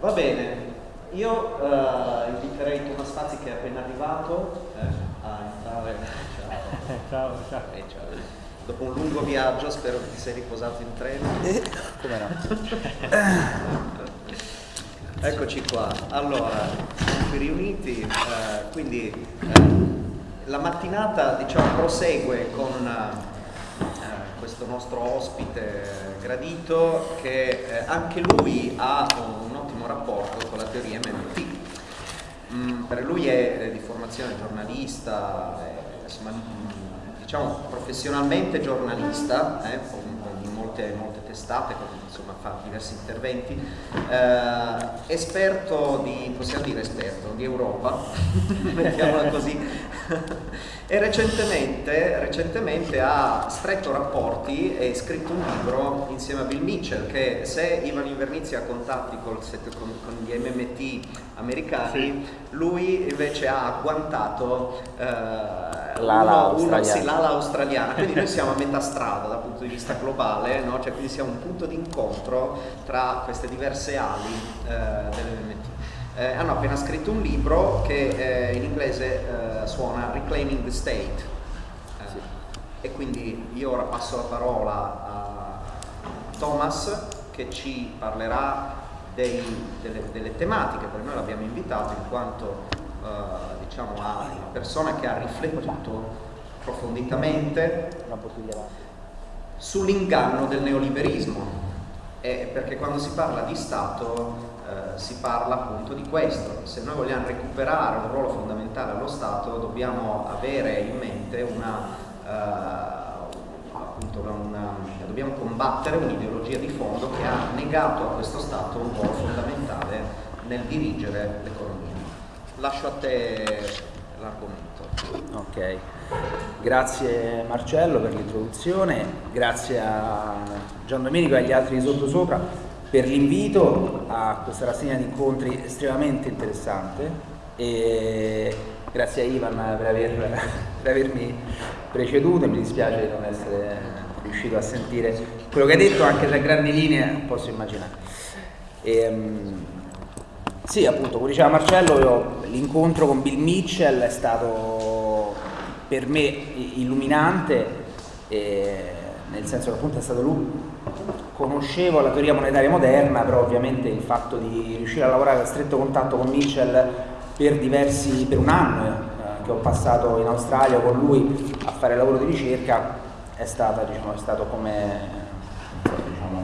Va bene, io uh, inviterei Thomas Fazzi che è appena arrivato eh, a entrare. Ciao. ciao, ciao. Eh, ciao. Dopo un lungo viaggio spero che ti sei riposato in treno. Eh, come no? Eccoci qua, allora, siamo qui riuniti, eh, quindi eh, la mattinata diciamo, prosegue con eh, questo nostro ospite gradito che eh, anche lui ha un rapporto con la teoria MMT. Mm, per lui è di formazione giornalista, insomma, diciamo professionalmente giornalista, eh, in molte, molte testate, insomma fa diversi interventi, eh, esperto di, possiamo dire esperto, di Europa, mettiamola così, e recentemente, recentemente, ha stretto rapporti e scritto un libro insieme a Bill Mitchell che se Ivan Invernizzi ha contatti con, con, gli MMT americani, sì. lui invece ha agguantato eh, l'ala australiana. Sì, australiana, quindi noi siamo a metà strada dal punto di vista globale, no? cioè, quindi siamo un punto di incontro tra queste diverse ali eh, dell'MMT eh, hanno appena scritto un libro che eh, in inglese eh, suona Reclaiming the State. Eh, sì. E quindi io ora passo la parola a Thomas che ci parlerà dei, delle, delle, tematiche, perché noi l'abbiamo invitato in quanto eh, diciamo, a una persona che ha riflettuto approfonditamente sull'inganno del neoliberismo. perché quando si parla di Stato eh, si parla appunto di questo. Se noi vogliamo recuperare un ruolo fondamentale allo Stato dobbiamo avere in mente una, eh, una, dobbiamo combattere un'ideologia di fondo che ha negato a questo Stato un ruolo fondamentale nel dirigere l'economia. Lascio a te l'argomento. Ok, grazie Marcello per l'introduzione, grazie a Gian Domenico e agli altri di sottosopra per l'invito a questa rassegna di incontri estremamente interessante e grazie a Ivan per, aver, per avermi preceduto, mi dispiace di non essere riuscito a sentire quello che hai detto, anche se a grandi linee posso immaginare. E, um, sì, appunto, come diceva Marcello, l'incontro con Bill Mitchell è stato per me illuminante, nel senso che appunto è stato lui. Conoscevo la teoria monetaria moderna, però ovviamente il fatto di riuscire a lavorare a stretto contatto con Mitchell per diversi, per un anno eh, che ho passato in Australia con lui a fare lavoro di ricerca è, stata, diciamo, è stato come diciamo,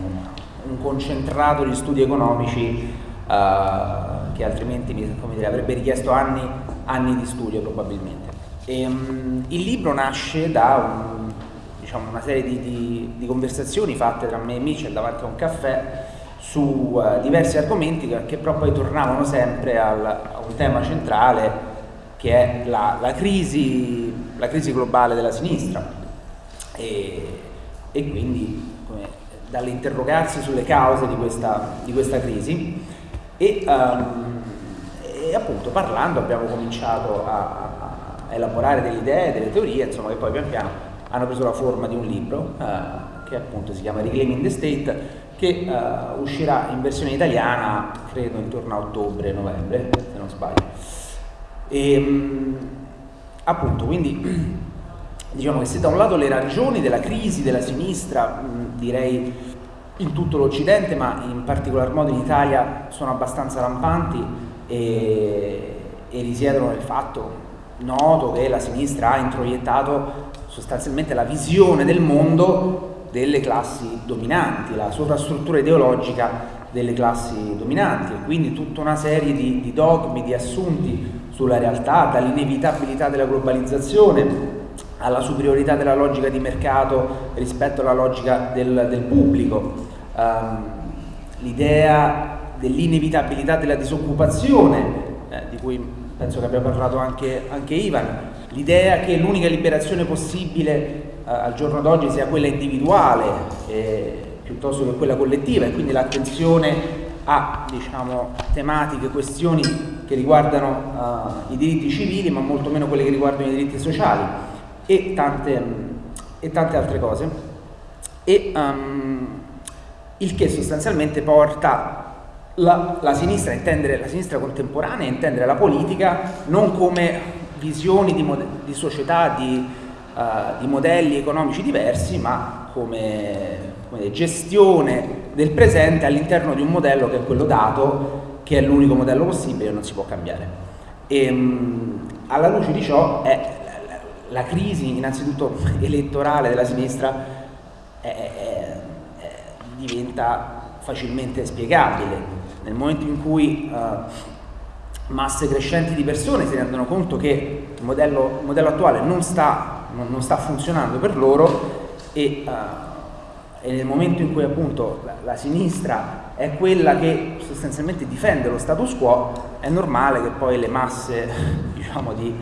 un, concentrato di studi economici che altrimenti dire, avrebbe richiesto anni, anni, di studio probabilmente. E, um, il libro nasce da un diciamo, una serie di, di, di, conversazioni fatte tra me e Mitchell davanti a un caffè su uh, diversi argomenti che, che, però poi tornavano sempre al, a un tema centrale che è la, la, crisi, la crisi, globale della sinistra e, e quindi dall'interrogarsi sulle cause di questa, di questa crisi e, um, e, appunto parlando abbiamo cominciato a, a elaborare delle idee, delle teorie, insomma che poi pian piano hanno preso la forma di un libro eh, che appunto si chiama Reclaiming the State che eh, uscirà in versione italiana credo intorno a ottobre-novembre se non sbaglio. E ehm, appunto quindi diciamo che se da un lato le ragioni della crisi della sinistra mh, direi in tutto l'Occidente ma in particolar modo in Italia sono abbastanza rampanti e, e risiedono nel fatto noto che la sinistra ha introiettato sostanzialmente la visione del mondo delle classi dominanti, la sovrastruttura ideologica delle classi dominanti e quindi tutta una serie di, di dogmi, di assunti sulla realtà, dall'inevitabilità della globalizzazione alla superiorità della logica di mercato rispetto alla logica del, del pubblico, um, l'idea dell'inevitabilità della disoccupazione, eh, di cui penso che abbia parlato anche, anche Ivan, l'idea che l'unica liberazione possibile eh, al giorno d'oggi sia quella individuale eh, piuttosto che quella collettiva e quindi l'attenzione a diciamo, tematiche, questioni che riguardano uh, i diritti civili ma molto meno quelle che riguardano i diritti sociali e tante, e tante altre cose. E um, il che sostanzialmente porta la, la, sinistra intendere, la sinistra contemporanea intendere la politica non come visioni di, di società, di, uh, di, modelli economici diversi, ma come, come, gestione del presente all'interno di un modello che è quello dato, che è l'unico modello possibile e non si può cambiare. E, um, alla luce di ciò è la, la crisi innanzitutto elettorale della sinistra è, è, diventa facilmente spiegabile. Nel momento in cui uh, masse crescenti di persone si rendono conto che il modello, il modello attuale non sta, non, non sta, funzionando per loro e, uh, e, nel momento in cui appunto la, la, sinistra è quella che sostanzialmente difende lo status quo, è normale che poi le masse diciamo, di,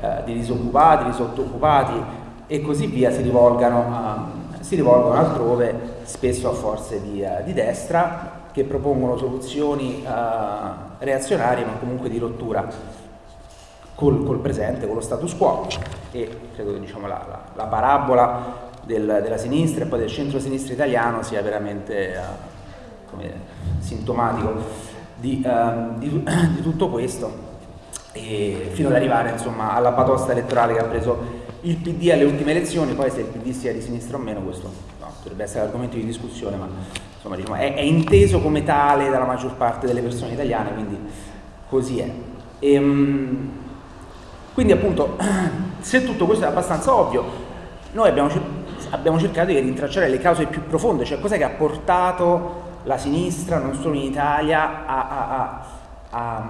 uh, di disoccupati, di sottooccupati e così via si rivolgano, si rivolgono altrove, spesso a forze di, uh, di destra, che propongono soluzioni reazionarie ma comunque di rottura col, col, presente, con lo status quo. E credo che diciamo, la, la, la, parabola del, della sinistra e poi del centro-sinistra italiano sia veramente uh, come, sintomatico di, uh, di, di, tutto questo. Fino ad arrivare insomma, alla batosta elettorale che ha preso il PD alle ultime elezioni, poi se il PD sia di sinistra o meno questo no, dovrebbe essere argomento di discussione, ma insomma, diciamo, è, è, inteso come tale dalla maggior parte delle persone italiane, quindi così è. E, ehm, quindi appunto, se tutto questo è abbastanza ovvio, noi abbiamo, abbiamo cercato di rintracciare le cause più profonde, cioè cos'è che ha portato la sinistra, non solo in Italia, a, a, a,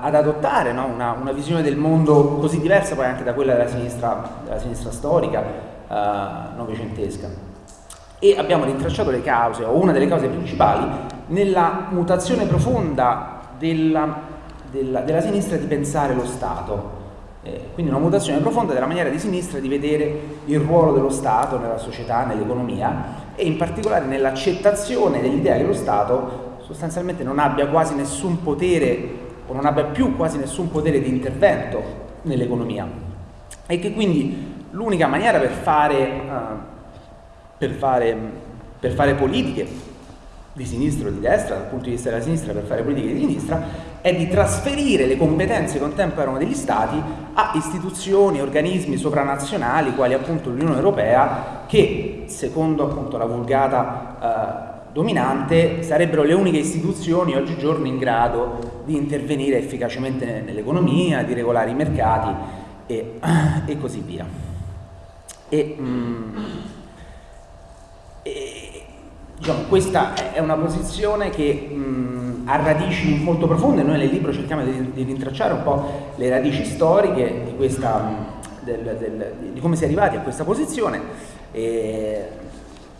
ad adottare no? una, una, visione del mondo così diversa poi anche da quella della sinistra, della sinistra storica, novecentesca e abbiamo rintracciato le cause, o una delle cause principali, nella mutazione profonda della, della, della sinistra di pensare lo Stato. Eh, quindi una mutazione profonda della maniera di sinistra di vedere il ruolo dello Stato nella società, nell'economia e in particolare nell'accettazione dell'idea che lo Stato sostanzialmente non abbia quasi nessun potere o non abbia più quasi nessun potere di intervento nell'economia e che quindi l'unica maniera per fare uh, per fare, per fare politiche di sinistra o di destra, dal punto di vista della sinistra per fare politiche di sinistra, è di trasferire le competenze che un tempo erano degli Stati a istituzioni, organismi sovranazionali, quali appunto l'Unione Europea, che secondo appunto la vulgata eh, dominante sarebbero le uniche istituzioni oggigiorno in grado di intervenire efficacemente nell'economia, di regolare i mercati e, e così via. E, mm, e, diciamo, questa è una posizione che mh, ha radici molto profonde, noi nel libro cerchiamo di, di rintracciare un po' le radici storiche di, questa, del, del, di come si è arrivati a questa posizione. E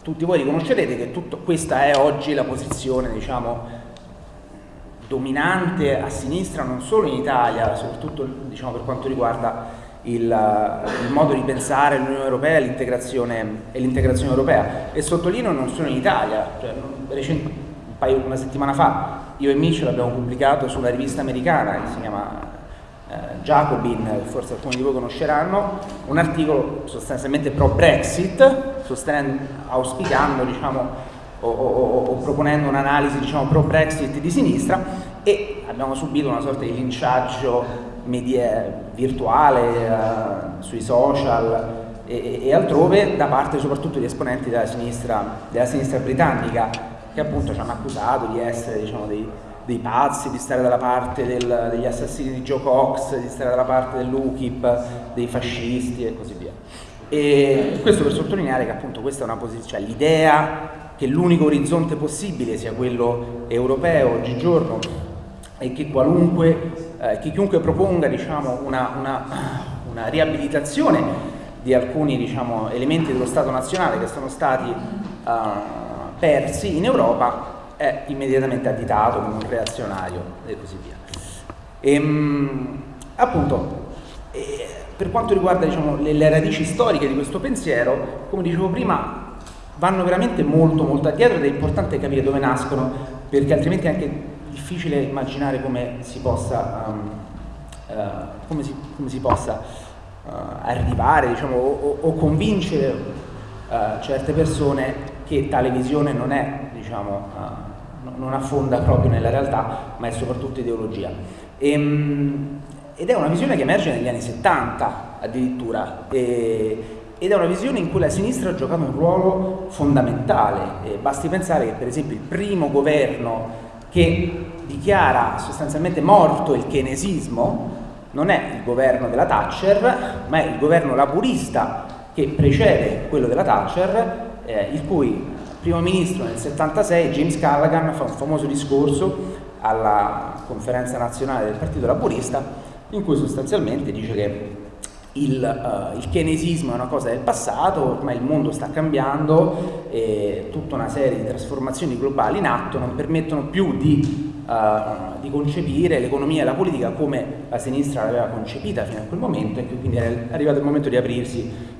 tutti voi riconoscerete che tutto, questa è oggi la posizione diciamo, dominante a sinistra non solo in Italia, soprattutto diciamo, per quanto riguarda il, il, modo di pensare l'Unione Europea e l'integrazione europea. E sottolineo non solo in Italia, cioè, recent, un paio, una settimana fa io e Mitchell abbiamo pubblicato sulla rivista americana che si chiama eh, Jacobin, forse alcuni di voi conosceranno, un articolo sostanzialmente pro Brexit, auspicando diciamo, o, o, o, proponendo un'analisi diciamo, pro Brexit di sinistra e abbiamo subito una sorta di linciaggio media, virtuale, uh, sui social e, e, altrove da parte soprattutto di esponenti della sinistra, della sinistra britannica che appunto ci hanno accusato di essere diciamo, dei, dei pazzi, di stare dalla parte del, degli assassini di Joe Cox, di stare dalla parte dell'UKIP, dei fascisti e così via. E questo per sottolineare che appunto questa è una posizione, cioè l'idea che l'unico orizzonte possibile sia quello europeo oggigiorno e che qualunque eh, chiunque proponga diciamo, una, una, una, riabilitazione di alcuni diciamo, elementi dello Stato nazionale che sono stati uh, persi in Europa è immediatamente additato come un reazionario e così via. E, ehm, appunto, eh, per quanto riguarda diciamo, le, le radici storiche di questo pensiero, come dicevo prima, vanno veramente molto molto addietro ed è importante capire dove nascono perché altrimenti anche difficile immaginare come si possa, um, uh, come si, come si possa uh, arrivare diciamo, o, o, convincere uh, certe persone che tale visione non è, diciamo, non affonda proprio nella realtà, ma è soprattutto ideologia. E, ehm, ed è una visione che emerge negli anni 70 addirittura, e, ed è una visione in cui la sinistra ha giocato un ruolo fondamentale. E basti pensare che per esempio il primo governo che dichiara sostanzialmente morto il keynesismo non è il governo della Thatcher, ma è il governo laburista che precede quello della Thatcher, eh, il cui primo ministro nel 76, James Callaghan, fa un famoso discorso alla conferenza nazionale del Partito Laburista in cui sostanzialmente dice che il, uh, il, keynesismo è una cosa del passato, ormai il mondo sta cambiando e tutta una serie di trasformazioni globali in atto non permettono più di, uh, di concepire l'economia e la politica come la sinistra l'aveva concepita fino a quel momento e quindi è arrivato il momento di aprirsi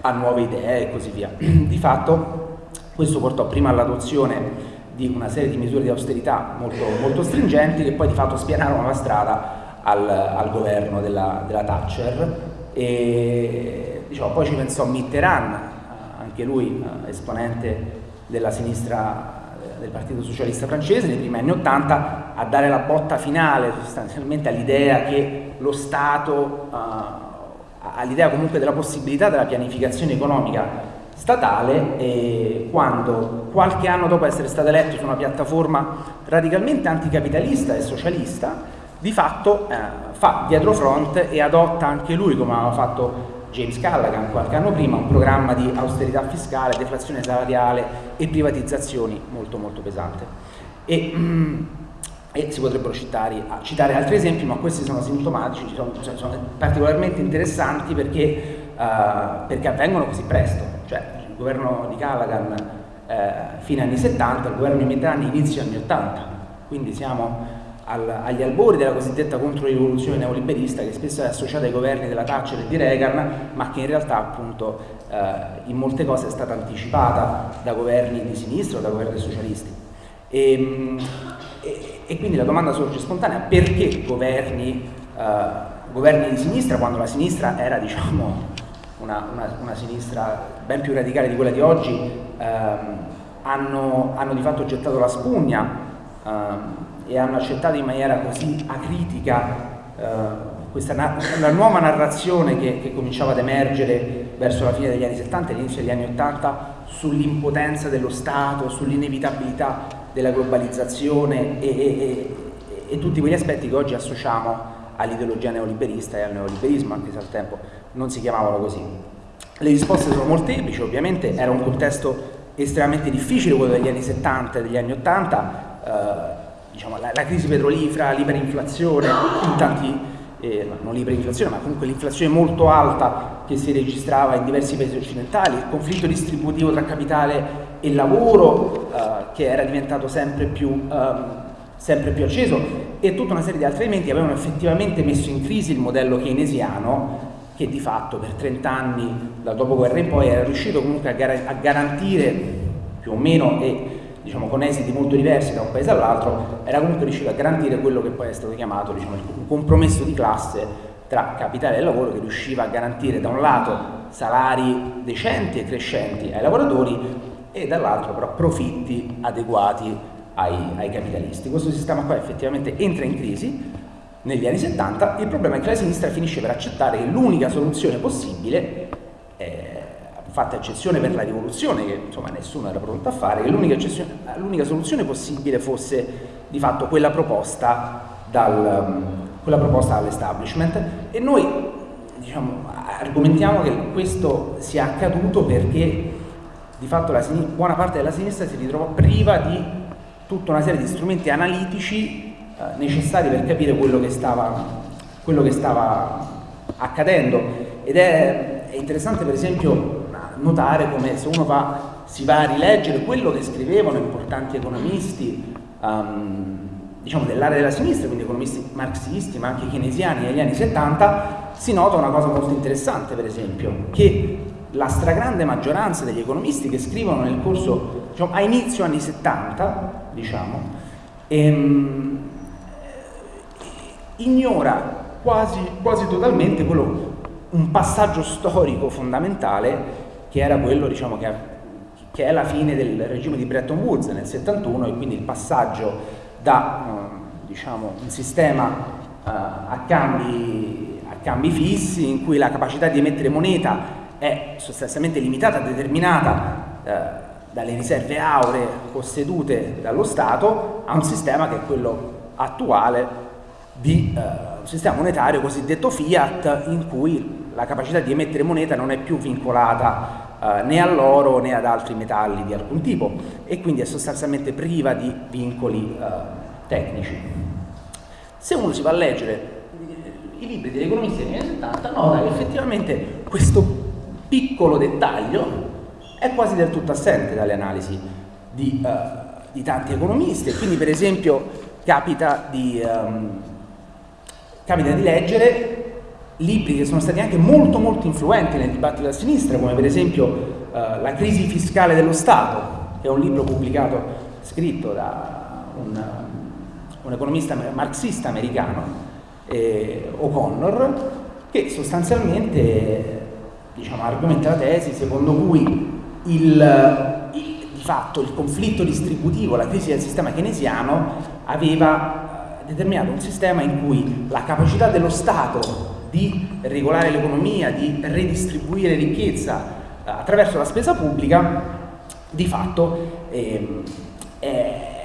a nuove idee e così via. Di fatto questo portò prima all'adozione di una serie di misure di austerità molto, molto stringenti che poi di fatto spianarono la strada al, al governo della, della, Thatcher e diciamo, poi ci pensò Mitterrand, anche lui eh, esponente della sinistra del Partito Socialista francese nei primi anni Ottanta a dare la botta finale sostanzialmente all'idea che lo Stato, uh, all'idea comunque della possibilità della pianificazione economica statale e quando qualche anno dopo essere stato eletto su una piattaforma radicalmente anticapitalista e socialista di fatto eh, fa dietro front e adotta anche lui, come aveva fatto James Callaghan qualche anno prima, un programma di austerità fiscale, deflazione salariale e privatizzazioni molto molto pesante. E, mm, e si potrebbero citare, citare, altri esempi, ma questi sono sintomatici, sono, cioè, sono particolarmente interessanti perché, uh, perché, avvengono così presto. Cioè, il governo di Callaghan eh, fine anni 70, il governo di Mitterrand inizio anni 80, quindi siamo al, agli albori della cosiddetta controrivoluzione neoliberista che spesso è associata ai governi della Thatcher e di Reagan, ma che in realtà appunto eh, in molte cose è stata anticipata da governi di sinistra o da governi socialisti. E, ehm, e, e quindi la domanda sorge spontanea, perché governi, eh, governi, di sinistra, quando la sinistra era diciamo, una, una, una, sinistra ben più radicale di quella di oggi, ehm, hanno, hanno, di fatto gettato la spugna e hanno accettato in maniera così acritica eh, questa una nuova narrazione che, che, cominciava ad emergere verso la fine degli anni 70 e all'inizio degli anni 80 sull'impotenza dello Stato, sull'inevitabilità della globalizzazione e, e, e, e, tutti quegli aspetti che oggi associamo all'ideologia neoliberista e al neoliberismo, anche se al tempo non si chiamavano così. Le risposte sono molteplici, ovviamente era un contesto estremamente difficile quello degli anni 70 e degli anni 80, eh, diciamo, la, la, crisi petrolifera, l'iperinflazione, in tanti, eh, non l'iperinflazione, ma comunque l'inflazione molto alta che si registrava in diversi paesi occidentali, il conflitto distributivo tra capitale e lavoro eh, che era diventato sempre più, ehm, sempre più acceso e tutta una serie di altri elementi avevano effettivamente messo in crisi il modello keynesiano che di fatto per 30 anni dal dopoguerra in poi era riuscito comunque a garantire più o meno e diciamo, con esiti molto diversi da un paese all'altro, era comunque riuscito a garantire quello che poi è stato chiamato diciamo, un compromesso di classe tra capitale e lavoro che riusciva a garantire da un lato salari decenti e crescenti ai lavoratori e dall'altro però profitti adeguati ai, ai, capitalisti. Questo sistema qua effettivamente entra in crisi negli anni 70, il problema è che la sinistra finisce per accettare che l'unica soluzione possibile è fatta eccezione per la rivoluzione, che insomma nessuno era pronto a fare, che l'unica soluzione possibile fosse di fatto quella proposta, proposta dall'establishment. E noi diciamo, argomentiamo che questo sia accaduto perché di fatto buona parte della sinistra si ritrova priva di tutta una serie di strumenti analitici eh, necessari per capire quello che stava, quello che stava accadendo. Ed è, è interessante per esempio notare come se uno va, si va a rileggere quello che scrivevano importanti economisti um, diciamo dell'area della sinistra, quindi economisti marxisti ma anche keynesiani negli anni 70, si nota una cosa molto interessante per esempio, che la stragrande maggioranza degli economisti che scrivono nel corso, diciamo, a inizio anni 70, diciamo, ehm, ignora quasi, quasi totalmente quello, un passaggio storico fondamentale che era quello diciamo, che, che è la fine del regime di Bretton Woods nel 71 e quindi il passaggio da eh, diciamo, un sistema eh, a, cambi, a cambi fissi in cui la capacità di emettere moneta è sostanzialmente limitata, determinata eh, dalle riserve auree possedute dallo Stato a un sistema che è quello attuale di eh, un sistema monetario cosiddetto fiat in cui la capacità di emettere moneta non è più vincolata eh, né all'oro né ad altri metalli di alcun tipo e quindi è sostanzialmente priva di vincoli eh, tecnici. Se uno si va a leggere i libri degli economisti degli anni 70 nota che effettivamente questo piccolo dettaglio è quasi del tutto assente dalle analisi di, uh, di tanti economisti quindi per esempio capita di, um, capita di leggere libri che sono stati anche molto molto influenti nel dibattito della sinistra, come per esempio uh, La crisi fiscale dello Stato, che è un libro pubblicato, scritto da un, un economista marxista americano, eh, O'Connor, che sostanzialmente diciamo, argomenta la tesi secondo cui il, il, di fatto il conflitto distributivo, la crisi del sistema keynesiano aveva determinato un sistema in cui la capacità dello Stato di regolare l'economia, di redistribuire ricchezza eh, attraverso la spesa pubblica, di fatto eh, eh,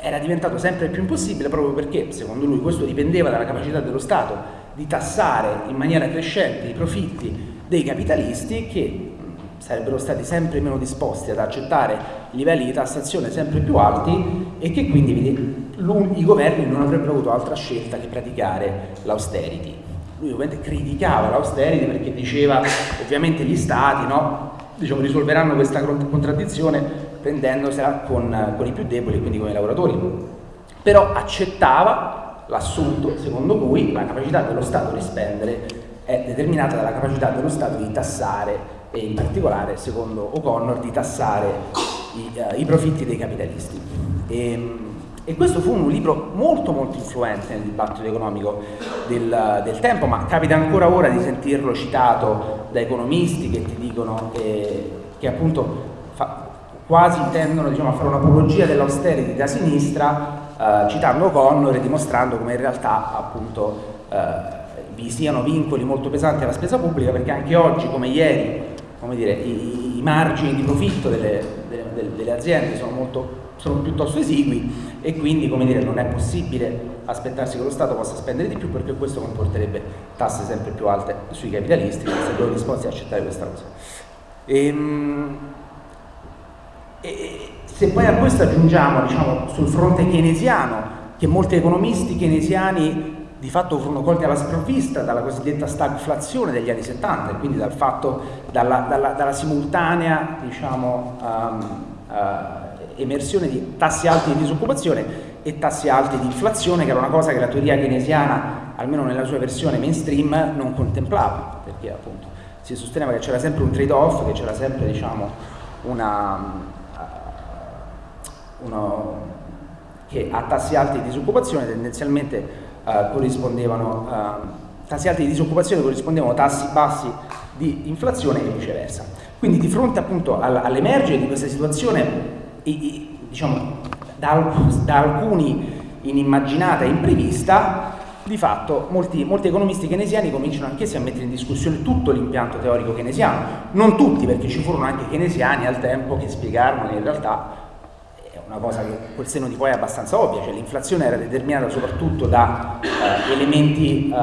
era diventato sempre più impossibile proprio perché, secondo lui, questo dipendeva dalla capacità dello Stato di tassare in maniera crescente i profitti dei capitalisti che sarebbero stati sempre meno disposti ad accettare livelli di tassazione sempre più alti e che quindi i governi non avrebbero avuto altra scelta che praticare l'austerity. Lui ovviamente criticava l'austerity perché diceva ovviamente gli stati no, diciamo, risolveranno questa contraddizione prendendosela con, con i più deboli, quindi con i lavoratori. Però accettava l'assunto secondo cui la capacità dello Stato di spendere è determinata dalla capacità dello Stato di tassare e in particolare, secondo O'Connor, di tassare i, uh, i, profitti dei capitalisti. E, ehm, e, questo fu un libro molto molto influente nel dibattito economico del, del tempo, ma capita ancora ora di sentirlo citato da economisti che ti dicono che, che appunto fa, quasi tendono diciamo, a fare un'apologia dell'austerity da sinistra, uh, citando O'Connor e dimostrando come in realtà appunto uh, vi siano vincoli molto pesanti alla spesa pubblica perché anche oggi come ieri come dire, i, i, margini di profitto delle, delle, delle aziende sono, molto, sono, piuttosto esigui e quindi dire, non è possibile aspettarsi che lo Stato possa spendere di più perché questo comporterebbe tasse sempre più alte sui capitalisti che sarebbero disposti ad accettare questa cosa. E, ehm, e, se poi a questo aggiungiamo diciamo, sul fronte keynesiano che molti economisti keynesiani di fatto furono colti alla sprovvista dalla cosiddetta stagflazione degli anni 70 e quindi dal fatto, dalla, dalla, dalla simultanea diciamo, um, uh, emersione di tassi alti di disoccupazione e tassi alti di inflazione che era una cosa che la teoria keynesiana almeno nella sua versione mainstream non contemplava perché appunto si sosteneva che c'era sempre un trade off che c'era sempre diciamo una, uh, uno, che a tassi alti di disoccupazione tendenzialmente eh, corrispondevano, eh, tassi alti di disoccupazione corrispondevano a tassi bassi di inflazione e viceversa. Quindi di fronte appunto all'emergere di questa situazione, diciamo, da, da alcuni inimmaginata e imprevista, di fatto molti, molti, economisti keynesiani cominciano anch'essi a mettere in discussione tutto l'impianto teorico keynesiano, non tutti perché ci furono anche keynesiani al tempo che spiegarono in realtà una cosa che col seno di poi è abbastanza ovvia, cioè l'inflazione era determinata soprattutto da eh, elementi eh,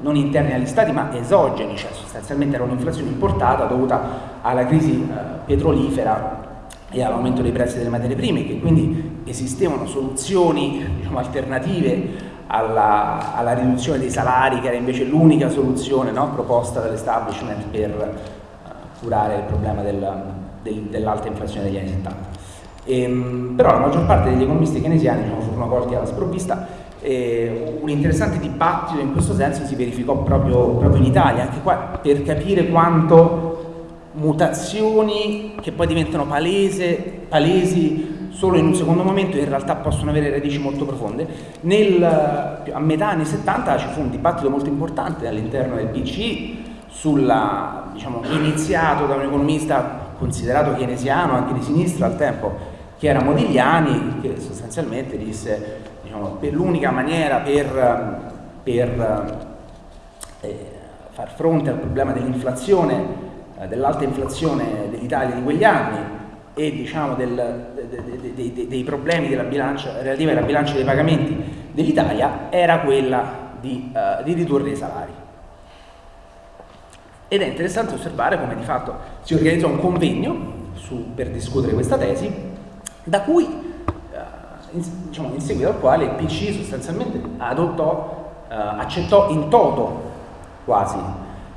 non interni agli stati ma esogeni, cioè sostanzialmente era un'inflazione importata dovuta alla crisi eh, petrolifera e all'aumento dei prezzi delle materie prime, che quindi esistevano soluzioni diciamo, alternative alla, alla, riduzione dei salari, che era invece l'unica soluzione no, proposta dall'establishment per uh, curare il problema del, del, dell'alta inflazione degli anni 70. Ehm, però la maggior parte degli economisti keynesiani diciamo, furono colti alla sprovvista e un interessante dibattito in questo senso si verificò proprio, proprio in Italia, anche qua per capire quanto mutazioni che poi diventano palese, palesi solo in un secondo momento in realtà possono avere radici molto profonde. Nel, a metà anni 70 ci fu un dibattito molto importante all'interno del PCI sulla, diciamo, iniziato da un economista considerato keynesiano anche di sinistra al tempo, che era Modigliani, che sostanzialmente disse diciamo, per l'unica maniera per, per eh, far fronte al problema dell'inflazione, eh, dell'alta inflazione dell'Italia di quegli anni e diciamo, del, de, de, de, dei problemi bilancia, relativi alla bilancia dei pagamenti dell'Italia era quella di, uh, di ridurre i salari. Ed è interessante osservare come di fatto si organizzò un convegno su, per discutere questa tesi, da cui, uh, in, diciamo, in, seguito al quale il PC sostanzialmente adottò, uh, accettò in toto quasi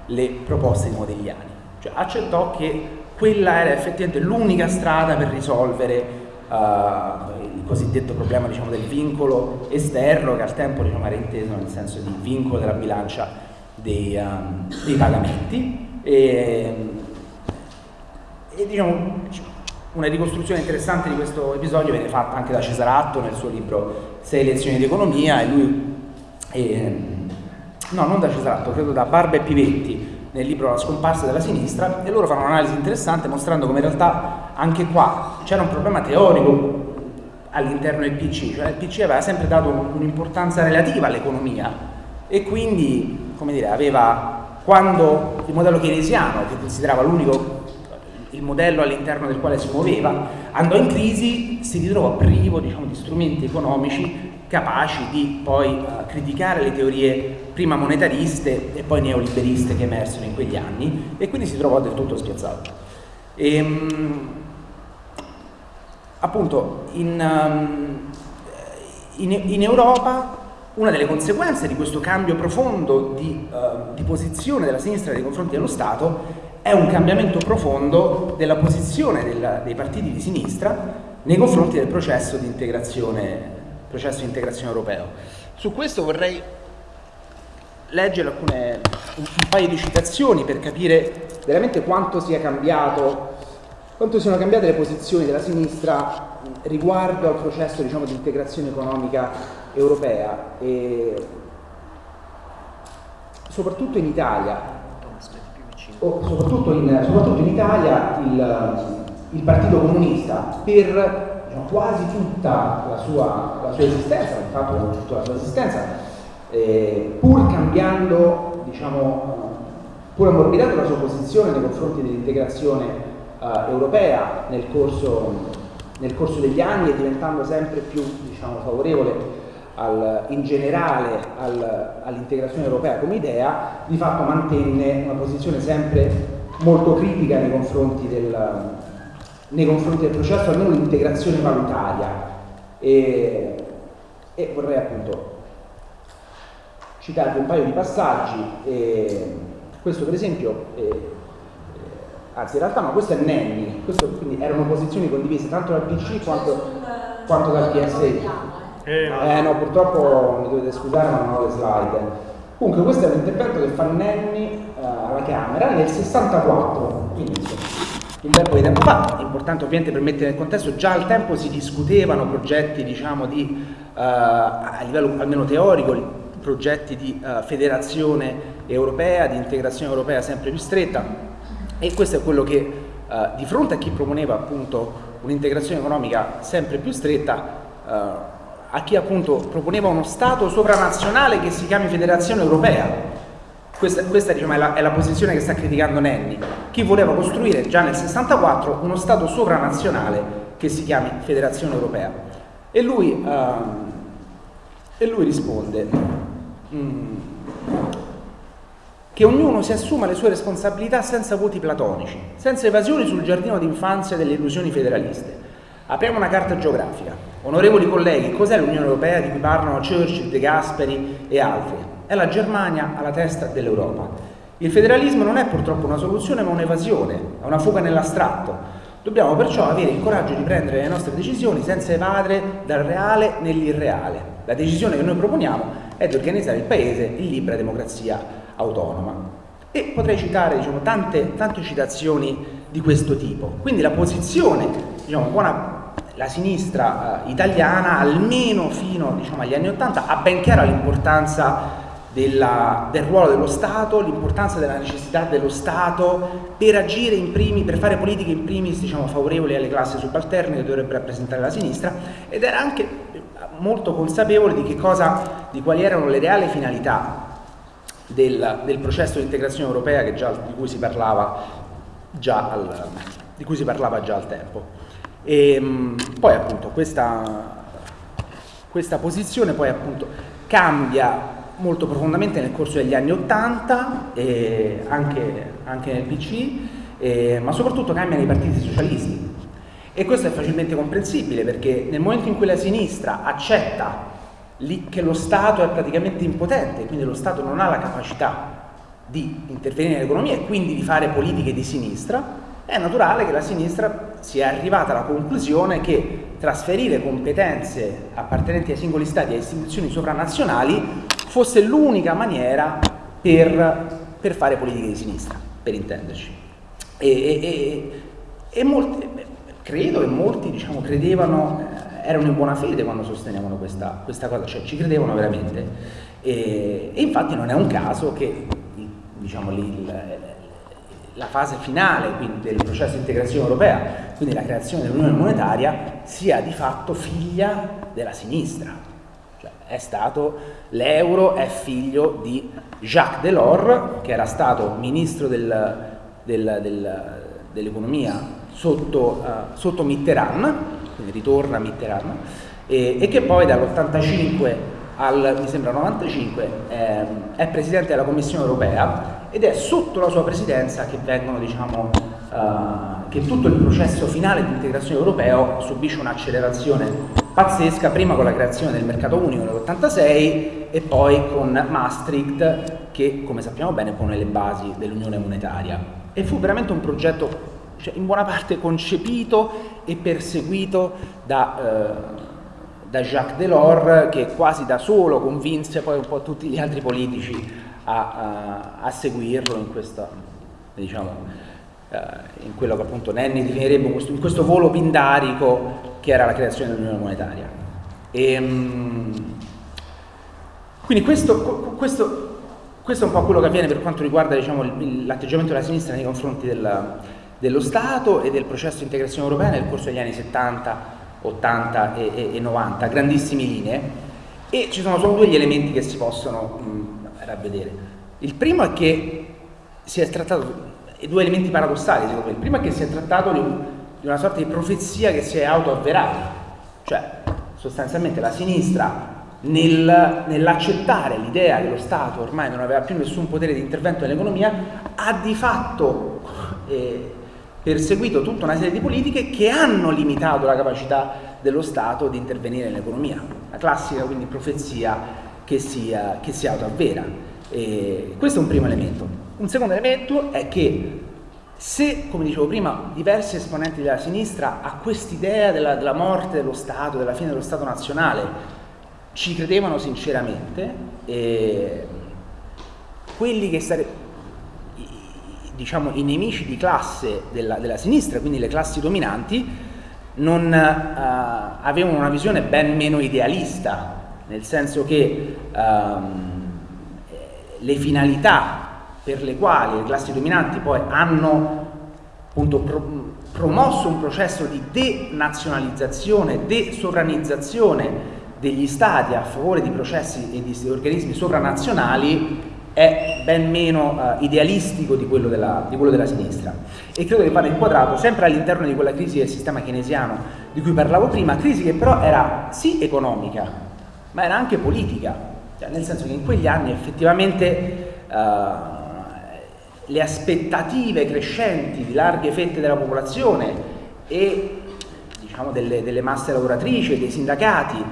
le proposte di Modigliani, cioè accettò che quella era effettivamente l'unica strada per risolvere uh, il cosiddetto problema diciamo, del vincolo esterno che al tempo diciamo, era inteso nel senso di vincolo della bilancia dei, um, dei pagamenti. E, e diciamo, una ricostruzione interessante di questo episodio viene fatta anche da Cesaratto nel suo libro Sei lezioni di economia e lui, e, no non da Cesaratto, credo da Barba e Pivetti nel libro La scomparsa della sinistra e loro fanno un'analisi interessante mostrando come in realtà anche qua c'era un problema teorico all'interno del PC, cioè il PC aveva sempre dato un'importanza relativa all'economia e quindi, come dire, aveva, quando il modello keynesiano, che considerava l'unico il modello all'interno del quale si muoveva, andò in crisi, si ritrovò privo diciamo, di strumenti economici capaci di poi uh, criticare le teorie prima monetariste e poi neoliberiste che emersero in quegli anni e quindi si trovò del tutto spiazzato. E, um, appunto in, um, in, in, Europa una delle conseguenze di questo cambio profondo di, uh, di posizione della sinistra nei confronti dello Stato è un cambiamento profondo della posizione del, dei partiti di sinistra nei confronti del processo di integrazione processo di integrazione europeo. Su questo vorrei leggere alcune, un, un paio di citazioni per capire veramente quanto sia cambiato, quanto siano cambiate le posizioni della sinistra riguardo al processo diciamo, di integrazione economica europea. E soprattutto in Italia o soprattutto in, soprattutto in Italia il, il Partito Comunista per diciamo, quasi tutta la sua, la sua esistenza, di fatto tutta la sua esistenza, eh, pur cambiando, diciamo, pur ammorbidando la sua posizione nei confronti dell'integrazione eh, europea nel corso, nel corso, degli anni e diventando sempre più diciamo, favorevole al, in generale al, all'integrazione europea come idea, di fatto mantenne una posizione sempre molto critica nei confronti del, nei confronti del processo, almeno l'integrazione valutaria. E, e, vorrei appunto citarvi un paio di passaggi. E questo per esempio, eh, anzi in realtà no, questo è Nenni, questo, quindi erano posizioni condivise tanto dal PC quanto, quanto dal PSI. Eh, eh no, purtroppo mi dovete scusare ma non ho le slide. Comunque questo è un intervento che fa Nenni uh, alla Camera nel 64, quindi un bel po' di tempo fa, è importante ovviamente per mettere nel contesto, già al tempo si discutevano progetti diciamo di, uh, a livello almeno teorico, progetti di uh, federazione europea, di integrazione europea sempre più stretta e questo è quello che uh, di fronte a chi proponeva appunto un'integrazione economica sempre più stretta, a chi appunto proponeva uno Stato sovranazionale che si chiami Federazione Europea, questa, questa diciamo, è, la, è, la, posizione che sta criticando Nenni. Chi voleva costruire già nel 64 uno Stato sovranazionale che si chiami Federazione Europea. E lui, uh, e lui risponde mm, che ognuno si assuma le sue responsabilità senza voti platonici, senza evasioni sul giardino d'infanzia delle illusioni federaliste. Apriamo una carta geografica. Onorevoli colleghi, cos'è l'Unione Europea di cui parlano Churchill, De Gasperi e altri? è la Germania alla testa dell'Europa. Il federalismo non è purtroppo una soluzione ma un'evasione, è una fuga nell'astratto. Dobbiamo perciò avere il coraggio di prendere le nostre decisioni senza evadere dal reale nell'irreale. La decisione che noi proponiamo è di organizzare il Paese in libera democrazia autonoma. E potrei citare diciamo, tante, tante citazioni di questo tipo. Quindi la posizione, diciamo, buona, la sinistra eh, italiana, almeno fino diciamo, agli anni Ottanta, ha ben chiara l'importanza della, del ruolo dello Stato, l'importanza della necessità dello Stato per agire in primi, per fare politiche in primis diciamo, favorevoli alle classi subalterne che dovrebbe rappresentare la sinistra ed era anche molto consapevole di, cosa, di quali erano le reali finalità del, del processo di integrazione europea già, di, cui al, di, cui si parlava già al tempo. E, ehm, poi appunto questa, questa posizione poi appunto cambia molto profondamente nel corso degli anni Ottanta, eh, anche, anche, nel PC, eh, ma soprattutto cambia nei partiti socialisti. E questo è facilmente comprensibile perché nel momento in cui la sinistra accetta che lo Stato è praticamente impotente, quindi lo Stato non ha la capacità di intervenire nell'economia e quindi di fare politiche di sinistra, è naturale che la sinistra sia arrivata alla conclusione che trasferire competenze appartenenti ai singoli stati e a istituzioni sovranazionali fosse l'unica maniera per, per, fare politiche di sinistra, per intenderci. E, e, e molti, credo che molti diciamo, credevano, eh, erano in buona fede quando sostenevano questa, questa cosa, cioè ci credevano veramente. E, e, infatti non è un caso che diciamo, il, la fase finale del processo di integrazione europea, quindi la creazione dell'unione monetaria, sia di fatto figlia della sinistra è stato, l'euro è figlio di Jacques Delors, che era stato ministro del, del, del, dell'economia sotto, uh, sotto, Mitterrand, quindi ritorna Mitterrand, e, e che poi dall'85 al, mi sembra 95, eh, è presidente della Commissione europea ed è sotto la sua presidenza che vengono, diciamo, uh, che tutto il processo finale di integrazione europeo subisce un'accelerazione pazzesca, prima con la creazione del mercato unico nell'86 e poi con Maastricht che, come sappiamo bene, pone le basi dell'unione monetaria. E fu veramente un progetto cioè, in buona parte concepito e perseguito da, eh, da Jacques Delors che quasi da solo convinse poi un po' tutti gli altri politici a, a, a seguirlo in questa, diciamo, eh, in quello che appunto Nenni definirebbe questo, in questo volo pindarico che era la creazione dell'unione monetaria. E, ehm, quindi questo, questo, questo, è un po' quello che avviene per quanto riguarda diciamo, l'atteggiamento della sinistra nei confronti del, dello Stato e del processo di integrazione europea nel corso degli anni 70, 80 e, e, e 90, grandissime linee, e ci sono solo due elementi che si possono mh, ravvedere. Il primo è che si è trattato e due elementi paradossali secondo me. Il primo è che si è trattato di, un, di una sorta di profezia che si è autoavverata, cioè sostanzialmente la sinistra nel, nell'accettare l'idea che lo Stato ormai non aveva più nessun potere di intervento nell'economia, ha di fatto eh, perseguito tutta una serie di politiche che hanno limitato la capacità dello Stato di intervenire nell'economia. La classica quindi profezia che si, che si autoavvera. E questo è un primo elemento. Un secondo elemento è che se, come dicevo prima, diversi esponenti della sinistra a quest'idea della, della morte dello Stato, della fine dello Stato nazionale, ci credevano sinceramente, quelli che sarebbero diciamo, i nemici di classe della, della, sinistra, quindi le classi dominanti, non uh, avevano una visione ben meno idealista, nel senso che um, le finalità per le quali le classi dominanti poi hanno appunto pro promosso un processo di denazionalizzazione, desovranizzazione degli stati a favore di processi e di organismi sovranazionali è ben meno uh, idealistico di quello, della, di quello, della, sinistra. E credo che vada inquadrato sempre all'interno di quella crisi del sistema keynesiano di cui parlavo prima, crisi che però era sì economica ma era anche politica, cioè, nel senso che in quegli anni effettivamente uh, le aspettative crescenti di larghe fette della popolazione e diciamo, delle, delle, masse lavoratrici dei sindacati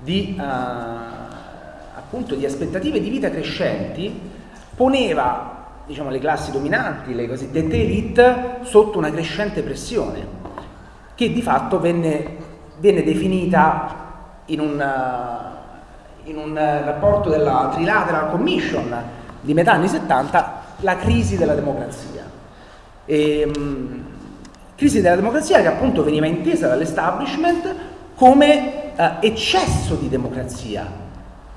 di, uh, appunto, di aspettative di vita crescenti poneva diciamo, le classi dominanti, le cosiddette elite, sotto una crescente pressione che di fatto venne, venne definita in un, in un rapporto della Trilateral Commission di metà anni 70 la crisi della democrazia. E, um, crisi della democrazia che appunto veniva intesa dall'establishment come uh, eccesso di democrazia,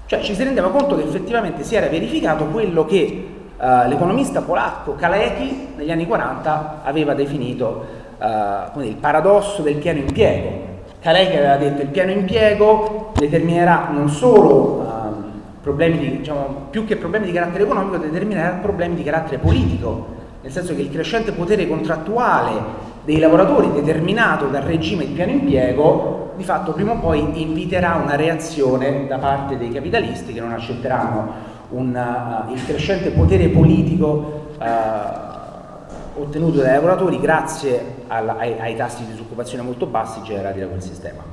Cioè ci si rendeva conto che effettivamente si era verificato quello che uh, l'economista polacco Kalecki negli anni 40 aveva definito uh, il paradosso del pieno impiego. Kalecki aveva detto che il pieno impiego determinerà non solo uh, problemi di, diciamo, più che problemi di carattere economico, determinerà problemi di carattere politico, nel senso che il crescente potere contrattuale dei lavoratori determinato dal regime di pieno impiego di fatto prima o poi inviterà una reazione da parte dei capitalisti che non accetteranno una, uh, il crescente potere politico uh, ottenuto dai lavoratori grazie alla, ai, ai, tassi di disoccupazione molto bassi generati da quel sistema.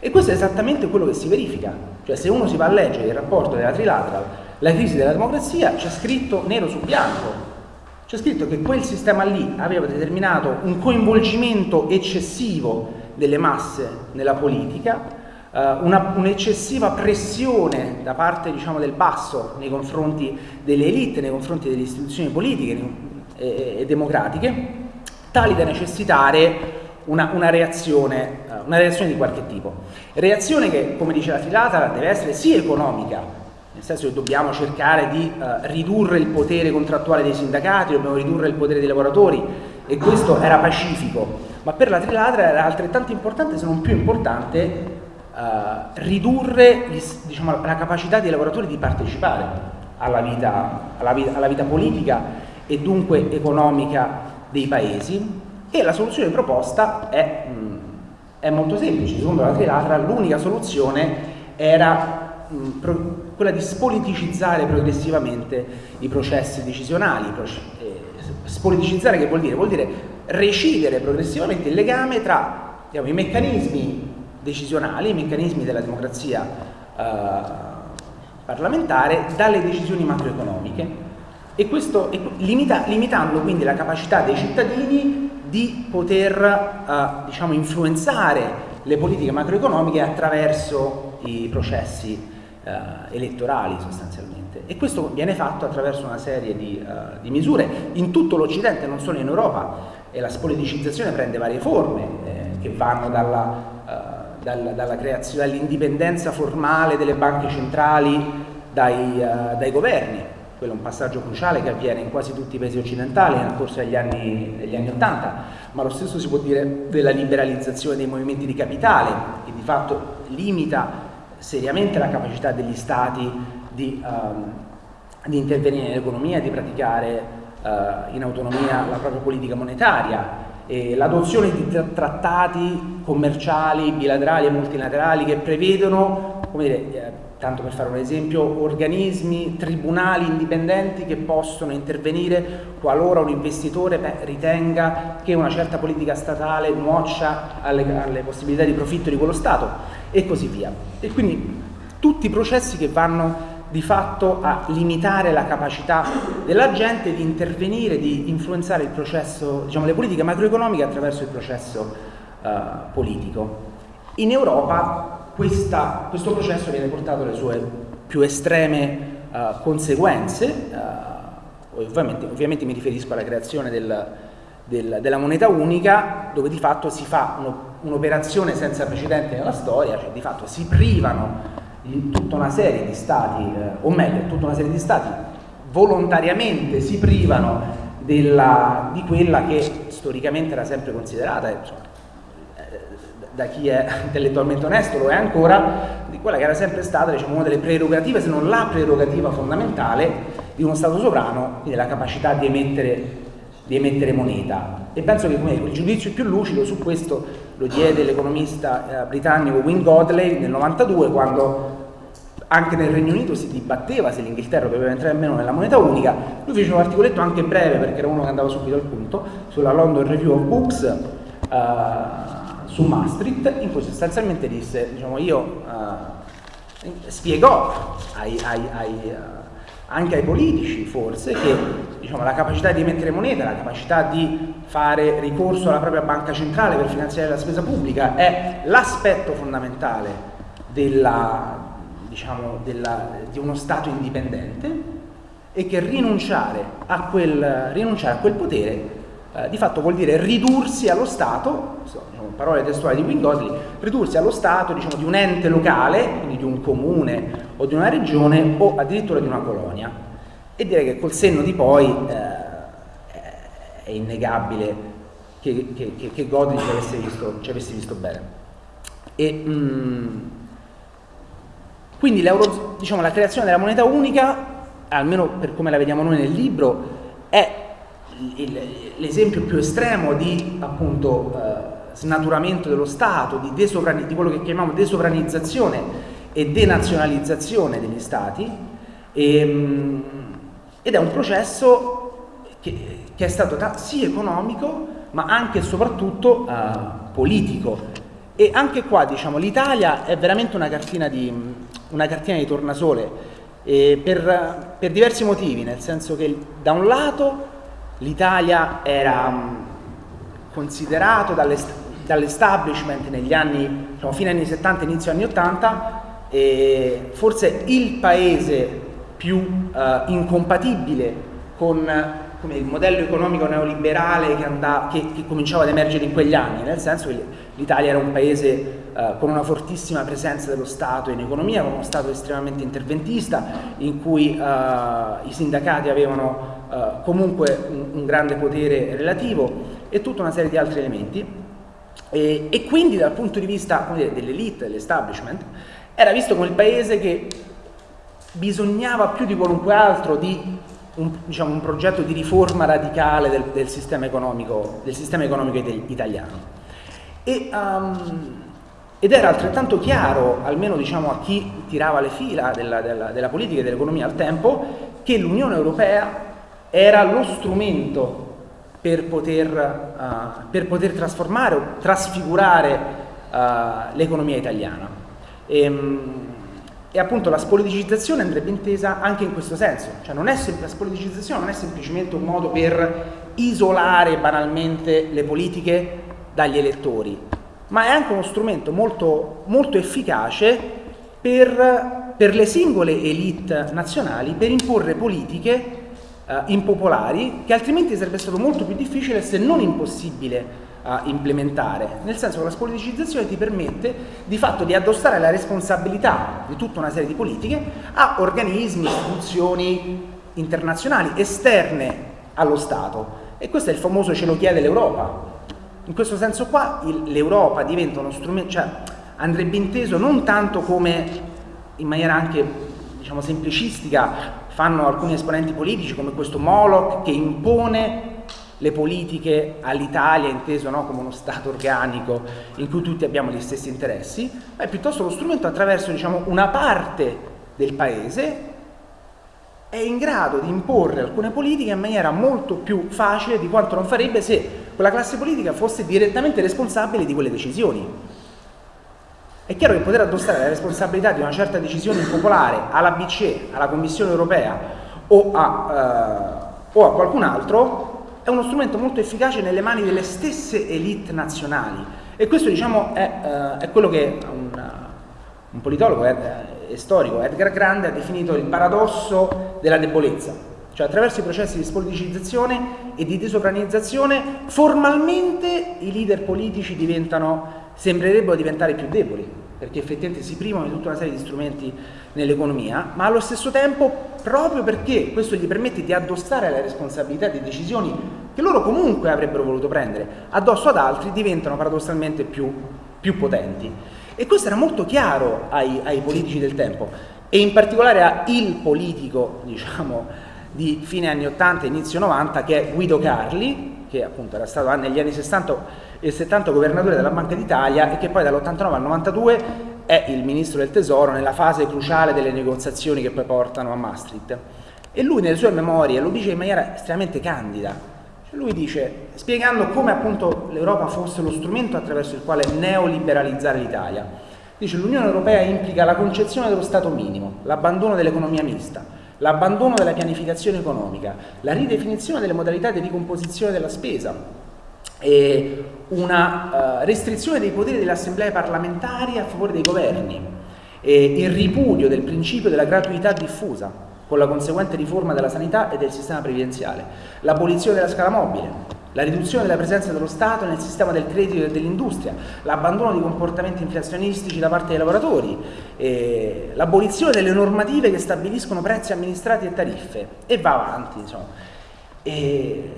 E questo è esattamente quello che si verifica, cioè se uno si va a leggere il rapporto della Trilateral, la crisi della democrazia, c'è scritto nero su bianco, c'è scritto che quel sistema lì aveva determinato un coinvolgimento eccessivo delle masse nella politica, eh, un'eccessiva pressione da parte diciamo, del basso nei confronti delle elite, nei confronti delle istituzioni politiche e, e democratiche, tali da necessitare una, una, reazione, una, reazione, di qualche tipo. Reazione che, come dice la filata, deve essere sì economica, nel senso che dobbiamo cercare di uh, ridurre il potere contrattuale dei sindacati, dobbiamo ridurre il potere dei lavoratori e questo era pacifico, ma per la trilatera era altrettanto importante se non più importante uh, ridurre diciamo, la capacità dei lavoratori di partecipare alla vita, alla, vita, alla vita politica e dunque economica dei paesi. E la soluzione proposta è, mh, mm, è molto semplice, secondo la Trilatra l'unica soluzione era mm, quella di spoliticizzare progressivamente i processi decisionali, eh, spoliticizzare che vuol dire? Vuol dire recidere progressivamente il legame tra diciamo, i meccanismi decisionali, i meccanismi della democrazia eh, parlamentare dalle decisioni macroeconomiche e questo limita, limitando quindi la capacità dei cittadini di poter eh, diciamo, influenzare le politiche macroeconomiche attraverso i processi eh, elettorali sostanzialmente e questo viene fatto attraverso una serie di, uh, di misure in tutto l'Occidente, non solo in Europa. E la spoliticizzazione prende varie forme eh, che vanno dalla uh, dal, dalla creazione, dall'indipendenza formale delle banche centrali dai, uh, dai, governi, quello è un passaggio cruciale che avviene in quasi tutti i paesi occidentali nel corso degli anni, degli anni 80, ma lo stesso si può dire della liberalizzazione dei movimenti di capitale, che di fatto limita seriamente la capacità degli stati di, um, di intervenire nell'economia di praticare uh, in autonomia la propria politica monetaria l'adozione di trattati commerciali, bilaterali e multilaterali che prevedono, dire, eh, tanto per fare un esempio, organismi, tribunali indipendenti che possono intervenire qualora un investitore ritenga che una certa politica statale nuoccia alle, alle possibilità di profitto di quello Stato e così via. E quindi tutti i processi che vanno di fatto a limitare la capacità della gente di intervenire, di influenzare il processo, diciamo, le politiche macroeconomiche attraverso il processo uh, politico. In Europa questa, questo processo viene portato alle sue più estreme uh, conseguenze, uh, ovviamente, ovviamente, mi riferisco alla creazione del, del, della moneta unica, dove di fatto si fa un'operazione senza precedente nella storia, cioè di fatto si privano tutta una serie di stati, eh, o meglio, tutta una serie di stati volontariamente si privano della, di quella che storicamente era sempre considerata, insomma, eh, da chi è intellettualmente onesto lo è ancora, di quella che era sempre stata diciamo, una delle prerogative, se non la prerogativa fondamentale di uno Stato sovrano, quindi la capacità di emettere, di emettere moneta. E penso che il giudizio più lucido su questo lo diede l'economista eh, britannico Win Godley nel 92 quando anche nel Regno Unito si dibatteva se l'Inghilterra doveva entrare o meno nella moneta unica, lui fece un articoletto anche breve perché era uno che andava subito al punto, sulla London Review of Books, uh, su Maastricht, in cui sostanzialmente disse, diciamo io, uh, spiegò ai, ai, ai, uh, anche ai politici forse che diciamo, la capacità di emettere moneta, la capacità di fare ricorso alla propria banca centrale per finanziare la spesa pubblica è l'aspetto fondamentale della, diciamo, della, di uno Stato indipendente e che rinunciare a quel, rinunciare a quel potere eh, di fatto vuol dire ridursi allo Stato, diciamo, parole testuali di Wingotli, ridursi allo Stato diciamo, di un ente locale, quindi di un comune o di una regione o addirittura di una colonia. E direi che col senno di poi eh, è innegabile che, che, che, che Godwin ci avesse visto, ci avesse visto bene. E, mh, mm, quindi diciamo, la creazione della moneta unica, almeno per come la vediamo noi nel libro, è l'esempio più estremo di appunto eh, snaturamento dello Stato, di, di, quello che chiamiamo desovranizzazione e denazionalizzazione degli Stati e, mh, ed è un processo che, che è stato sì economico ma anche e soprattutto eh, politico. E anche qua diciamo, l'Italia è veramente una cartina di, una cartina di tornasole per, per, diversi motivi, nel senso che da un lato l'Italia era um, considerato dall'establishment negli anni, diciamo, fine anni 70, inizio anni 80, forse il paese più uh, incompatibile con il modello economico neoliberale che, andava, che, che, cominciava ad emergere in quegli anni, nel senso che l'Italia era un paese eh, con una fortissima presenza dello Stato in economia, con uno Stato estremamente interventista, in cui eh, i sindacati avevano eh, comunque un, un, grande potere relativo e tutta una serie di altri elementi. E, e quindi dal punto di vista dell'elite, dell'establishment, era visto come il paese che bisognava più di qualunque altro di un, diciamo, un, progetto di riforma radicale del, del, sistema, economico, del sistema economico, italiano. E, um, ed era altrettanto chiaro, almeno diciamo, a chi tirava le fila della, della, della politica e dell'economia al tempo, che l'Unione Europea era lo strumento per poter, uh, per poter trasformare o trasfigurare uh, l'economia italiana. E, um, e appunto la spoliticizzazione andrebbe intesa anche in questo senso, cioè non è la spoliticizzazione non è semplicemente un modo per isolare banalmente le politiche dagli elettori, ma è anche uno strumento molto, molto efficace per, per, le singole elite nazionali per imporre politiche eh, impopolari che altrimenti sarebbe stato molto più difficile se non impossibile a implementare, nel senso che la spoliticizzazione ti permette di fatto di addossare la responsabilità di tutta una serie di politiche a organismi, istituzioni internazionali esterne allo Stato e questo è il famoso ce lo chiede l'Europa. In questo senso qua l'Europa diventa uno strumento, cioè andrebbe inteso non tanto come in maniera anche diciamo semplicistica fanno alcuni esponenti politici come questo Moloch che impone le politiche all'Italia inteso no, come uno Stato organico in cui tutti abbiamo gli stessi interessi, ma è piuttosto lo strumento attraverso diciamo, una parte del paese è in grado di imporre alcune politiche in maniera molto più facile di quanto non farebbe se quella classe politica fosse direttamente responsabile di quelle decisioni. È chiaro che poter addossare la responsabilità di una certa decisione impopolare alla BCE, alla Commissione europea o a, uh, o a qualcun altro è uno strumento molto efficace nelle mani delle stesse elite nazionali e questo diciamo è, uh, è quello che un, un politologo storico Edgar Grande ha definito il paradosso della debolezza, cioè attraverso i processi di spoliticizzazione e di desovranizzazione formalmente i leader politici diventano, sembrerebbero diventare più deboli perché effettivamente si privano di tutta una serie di strumenti nell'economia, ma allo stesso tempo, proprio perché questo gli permette di addossare la responsabilità di decisioni che loro comunque avrebbero voluto prendere addosso ad altri, diventano paradossalmente più, più potenti. E questo era molto chiaro ai, ai, politici del tempo, e in particolare a il politico, diciamo, di fine anni 80 e inizio 90, che è Guido Carli, che appunto era stato negli anni 60 e 70 governatore della Banca d'Italia e che poi dall'89 al 92 è il ministro del tesoro nella fase cruciale delle negoziazioni che poi portano a Maastricht. E lui nelle sue memorie lo dice in maniera estremamente candida. Lui dice, spiegando come appunto l'Europa fosse lo strumento attraverso il quale neoliberalizzare l'Italia, dice l'Unione Europea implica la concezione dello Stato minimo, l'abbandono dell'economia mista, l'abbandono della pianificazione economica, la ridefinizione delle modalità di ricomposizione della spesa, e una uh, restrizione dei poteri delle assemblee parlamentari a favore dei governi, e il ripudio del principio della gratuità diffusa con la conseguente riforma della sanità e del sistema previdenziale, l'abolizione della scala mobile, la riduzione della presenza dello Stato nel sistema del credito e dell'industria, l'abbandono di comportamenti inflazionistici da parte dei lavoratori, eh, l'abolizione delle normative che stabiliscono prezzi amministrati e tariffe e va avanti. Insomma. E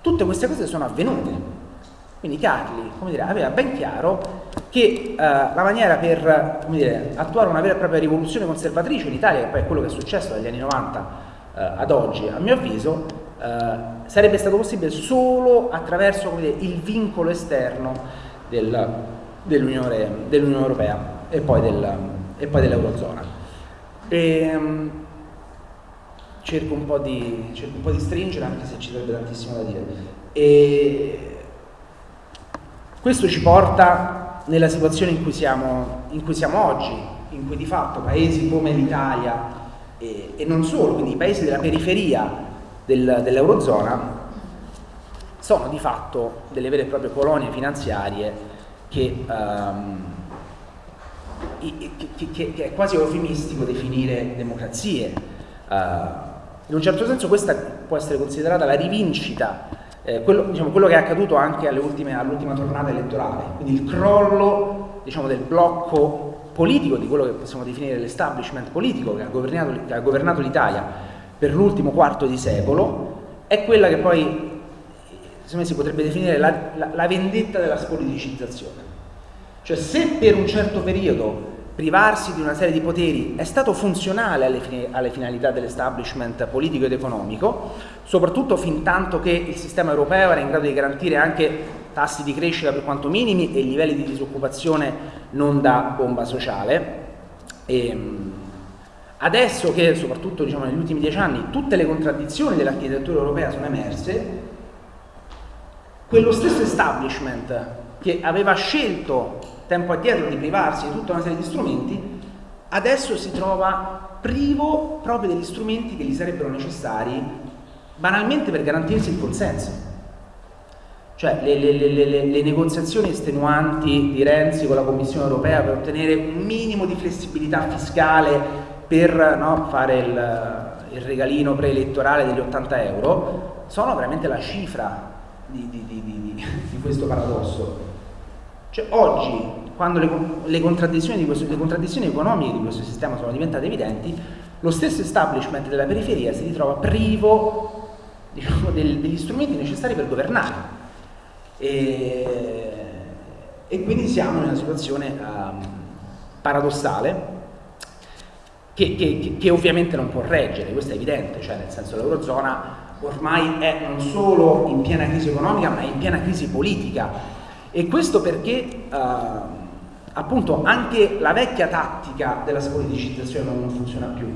tutte queste cose sono avvenute. Quindi Carli dire, aveva ben chiaro che eh, la maniera per dire, attuare una vera e propria rivoluzione conservatrice in Italia, che poi è quello che è successo dagli anni 90 eh, ad oggi, a mio avviso, eh, sarebbe stato possibile solo attraverso dire, il vincolo esterno del, dell'Unione, dell Europea e poi, del, poi dell'Eurozona. Ehm, cerco, cerco un po' di stringere anche se ci sarebbe tantissimo da dire. E questo ci porta nella situazione in cui siamo, in cui siamo oggi, in cui di fatto paesi come l'Italia e, e non solo, quindi i paesi della periferia del, dell'Eurozona sono di fatto delle vere e proprie colonie finanziarie che, um, che, che, che è quasi eufemistico definire democrazie. Uh, in un certo senso questa può essere considerata la rivincita, eh, quello, diciamo, quello, che è accaduto anche all'ultima tornata elettorale, quindi il crollo diciamo, del blocco politico, di quello che possiamo definire l'establishment politico che ha governato, governato l'Italia per l'ultimo quarto di secolo, è quella che poi secondo me si potrebbe definire la, la, la vendetta della spoliticizzazione. Cioè se per un certo periodo privarsi di una serie di poteri è stato funzionale alle, alle finalità dell'establishment politico ed economico, soprattutto fin tanto che il sistema europeo era in grado di garantire anche tassi di crescita per quanto minimi e livelli di disoccupazione non da bomba sociale. E, ehm, Adesso che, soprattutto diciamo, negli ultimi dieci anni, tutte le contraddizioni dell'architettura europea sono emerse, quello stesso establishment che aveva scelto tempo addietro di privarsi di tutta una serie di strumenti, adesso si trova privo proprio degli strumenti che gli sarebbero necessari banalmente per garantirsi il consenso. Cioè le, le, le, le, negoziazioni estenuanti di Renzi con la Commissione europea per ottenere un minimo di flessibilità fiscale per no, fare il, il, regalino preelettorale degli 80 euro sono veramente la cifra di, di, di, di questo paradosso. Cioè, oggi, quando le, le, contraddizioni questo, le, contraddizioni economiche di questo sistema sono diventate evidenti, lo stesso establishment della periferia si ritrova privo diciamo, del, degli strumenti necessari per governare. E, e quindi siamo in una situazione um, paradossale che, che, che, ovviamente non può reggere, questo è evidente, cioè nel senso l'Eurozona ormai è non solo in piena crisi economica ma è in piena crisi politica e questo perché eh, appunto anche la vecchia tattica della spoliticizzazione non funziona più,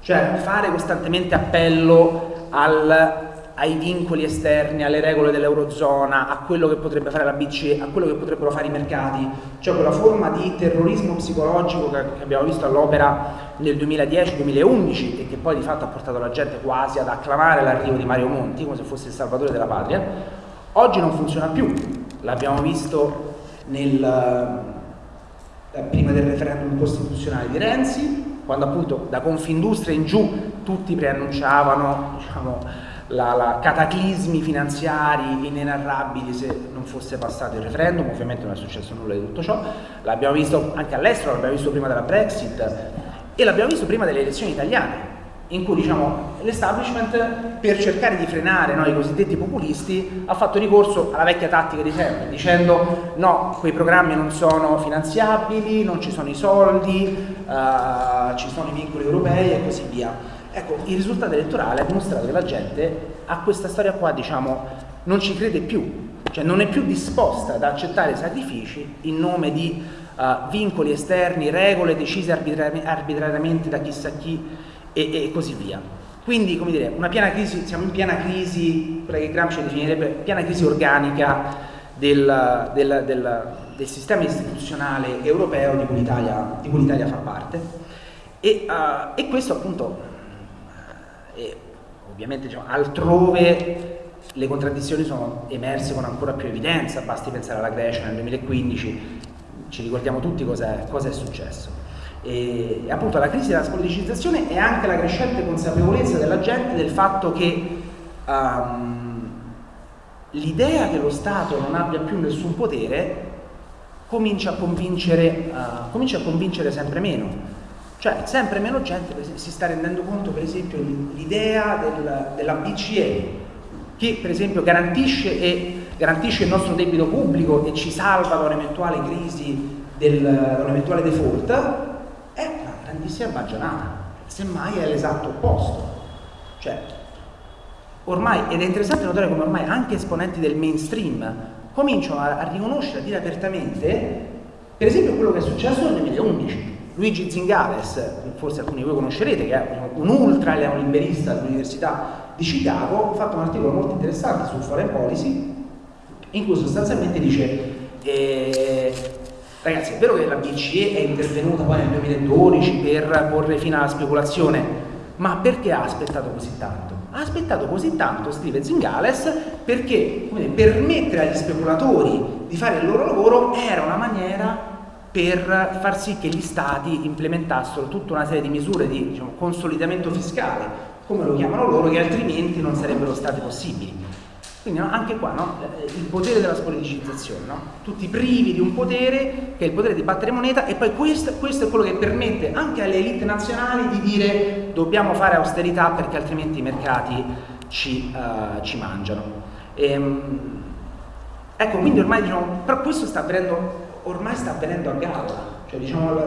cioè fare costantemente appello al ai vincoli esterni, alle regole dell'Eurozona, a quello che potrebbe fare la BCE, a quello che potrebbero fare i mercati, cioè quella forma di terrorismo psicologico che abbiamo visto all'opera nel 2010-2011 e che poi di fatto ha portato la gente quasi ad acclamare l'arrivo di Mario Monti come se fosse il salvatore della patria, oggi non funziona più, l'abbiamo visto nel, prima del referendum costituzionale di Renzi, quando appunto da Confindustria in giù tutti preannunciavano diciamo, la, la cataclismi finanziari inenarrabili se non fosse passato il referendum, ovviamente non è successo nulla di tutto ciò, l'abbiamo visto anche all'estero, l'abbiamo visto prima della Brexit e l'abbiamo visto prima delle elezioni italiane, in cui diciamo, l'establishment per cercare di frenare no, i cosiddetti populisti ha fatto ricorso alla vecchia tattica di sempre, dicendo no, quei programmi non sono finanziabili, non ci sono i soldi, uh, ci sono i vincoli europei e così via. Ecco, il risultato elettorale ha dimostrato che la gente a questa storia qua, diciamo, non ci crede più, cioè non è più disposta ad accettare sacrifici in nome di uh, vincoli esterni, regole decise arbitrari arbitrariamente da chissà chi e, e, così via. Quindi, come dire, una piena crisi, siamo in piena crisi, quella che Gramsci definirebbe piena crisi organica del, del, del, del sistema istituzionale europeo di cui l'Italia fa parte. E, uh, e questo appunto e ovviamente diciamo, altrove le contraddizioni sono emerse con ancora più evidenza, basti pensare alla Grecia nel 2015, ci ricordiamo tutti è, cosa è successo. E, appunto la crisi della spoliticizzazione è anche la crescente consapevolezza della gente del fatto che um, l'idea che lo Stato non abbia più nessun potere comincia a convincere, uh, comincia a convincere sempre meno. Cioè sempre meno gente si sta rendendo conto per esempio l'idea del, della BCE che per esempio garantisce, e, garantisce, il nostro debito pubblico e ci salva da un'eventuale crisi, da un'eventuale default, è una grandissima baggianata, semmai è l'esatto opposto. Cioè, ormai, ed è interessante notare come ormai anche esponenti del mainstream cominciano a, a riconoscere, a dire apertamente, per esempio quello che è successo nel 2011. Luigi Zingales, forse alcuni di voi conoscerete, che è un ultra neoliberista dell'Università di Chicago, ha fatto un articolo molto interessante su foreign policy, in cui sostanzialmente dice eh, ragazzi è vero che la BCE è intervenuta poi nel 2012 per porre fine alla speculazione, ma perché ha aspettato così tanto? Ha aspettato così tanto, scrive Zingales, perché dire, permettere agli speculatori di fare il loro lavoro era una maniera per far sì che gli stati implementassero tutta una serie di misure di diciamo, consolidamento fiscale, come lo chiamano loro, che altrimenti non sarebbero state possibili. Quindi no, anche qua no, il potere della spoliticizzazione, no? tutti privi di un potere che è il potere di battere moneta e poi questo, questo, è quello che permette anche alle elite nazionali di dire dobbiamo fare austerità perché altrimenti i mercati ci, uh, ci mangiano. E, um, ecco, quindi ormai diciamo, però questo sta avvenendo, ormai sta avvenendo a galla, cioè diciamo la,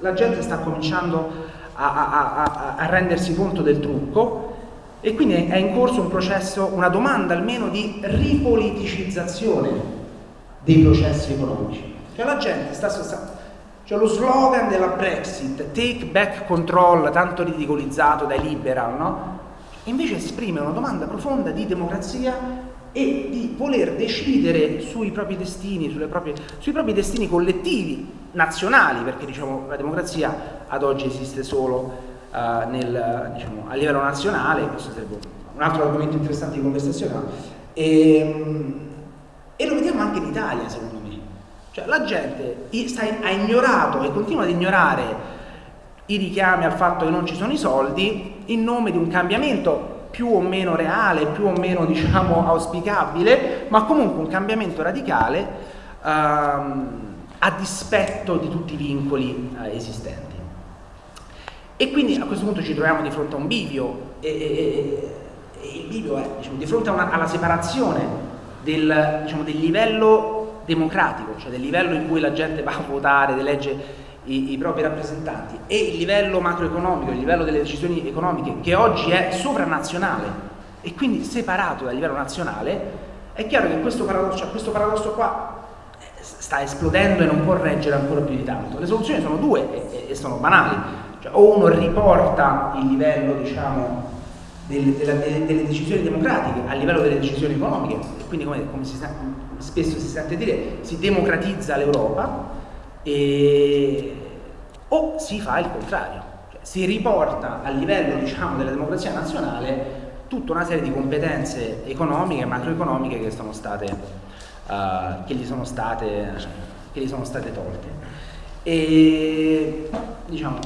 la gente sta cominciando a, a, a, a rendersi conto del trucco e quindi è in corso un processo, una domanda almeno di ripoliticizzazione dei processi economici. Cioè la gente sta, sta cioè lo slogan della Brexit, take back control, tanto ridicolizzato dai liberal, no? Invece esprime una domanda profonda di democrazia e di voler decidere sui propri destini, proprie, sui propri destini collettivi, nazionali, perché diciamo, la democrazia ad oggi esiste solo uh, nel, diciamo, a livello nazionale, questo sarebbe un altro argomento interessante di conversazione, e, ehm, e lo vediamo anche in Italia secondo me. Cioè la gente ha ignorato e continua ad ignorare i richiami al fatto che non ci sono i soldi in nome di un cambiamento più o meno reale, più o meno diciamo auspicabile, ma comunque un cambiamento radicale um, a dispetto di tutti i vincoli uh, esistenti. E quindi a questo punto ci troviamo di fronte a un bivio e, e, e il bivio è diciamo, di fronte una, alla separazione del, diciamo, del, livello democratico, cioè del livello in cui la gente va a votare ed elegge i, i, propri rappresentanti e il livello macroeconomico, il livello delle decisioni economiche che oggi è sovranazionale e quindi separato dal livello nazionale, è chiaro che questo paradosso, cioè questo paradosso qua eh, sta esplodendo e non può reggere ancora più di tanto. Le soluzioni sono due e, e sono banali. Cioè, o uno riporta il livello diciamo, delle, delle, delle, decisioni democratiche a livello delle decisioni economiche, quindi come, come si, spesso si sente dire, si democratizza l'Europa, o si fa il contrario, cioè, si riporta a livello diciamo, della democrazia nazionale tutta una serie di competenze economiche e macroeconomiche che, sono state, uh, che, gli sono state, che gli sono state tolte. E diciamo,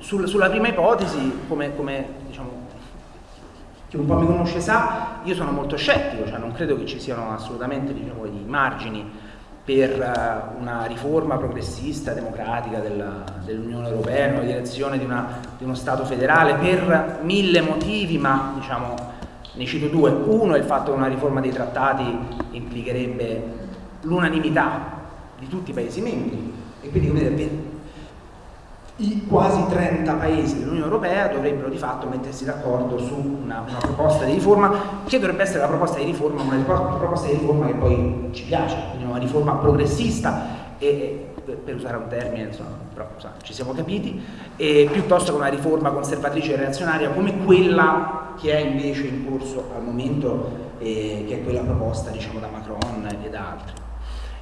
sul, sulla prima ipotesi, come, come diciamo, chi un po' mi conosce sa, io sono molto scettico, cioè non credo che ci siano assolutamente diciamo, i margini per uh, una riforma progressista, democratica dell'Unione Europea in una direzione di, una, di, uno Stato federale per mille motivi, ma diciamo, ne cito due. Uno è il fatto che una riforma dei trattati implicherebbe l'unanimità di tutti i Paesi membri e quindi come dire, i quasi 30 paesi dell'Unione Europea dovrebbero di fatto mettersi d'accordo su una, una, proposta di riforma che dovrebbe essere la proposta di riforma, una proposta di riforma che poi ci piace, quindi una riforma progressista e, per usare un termine, insomma, però insomma, ci siamo capiti, e piuttosto che una riforma conservatrice e reazionaria come quella che è invece in corso al momento, eh, che è quella proposta diciamo, da Macron e da altri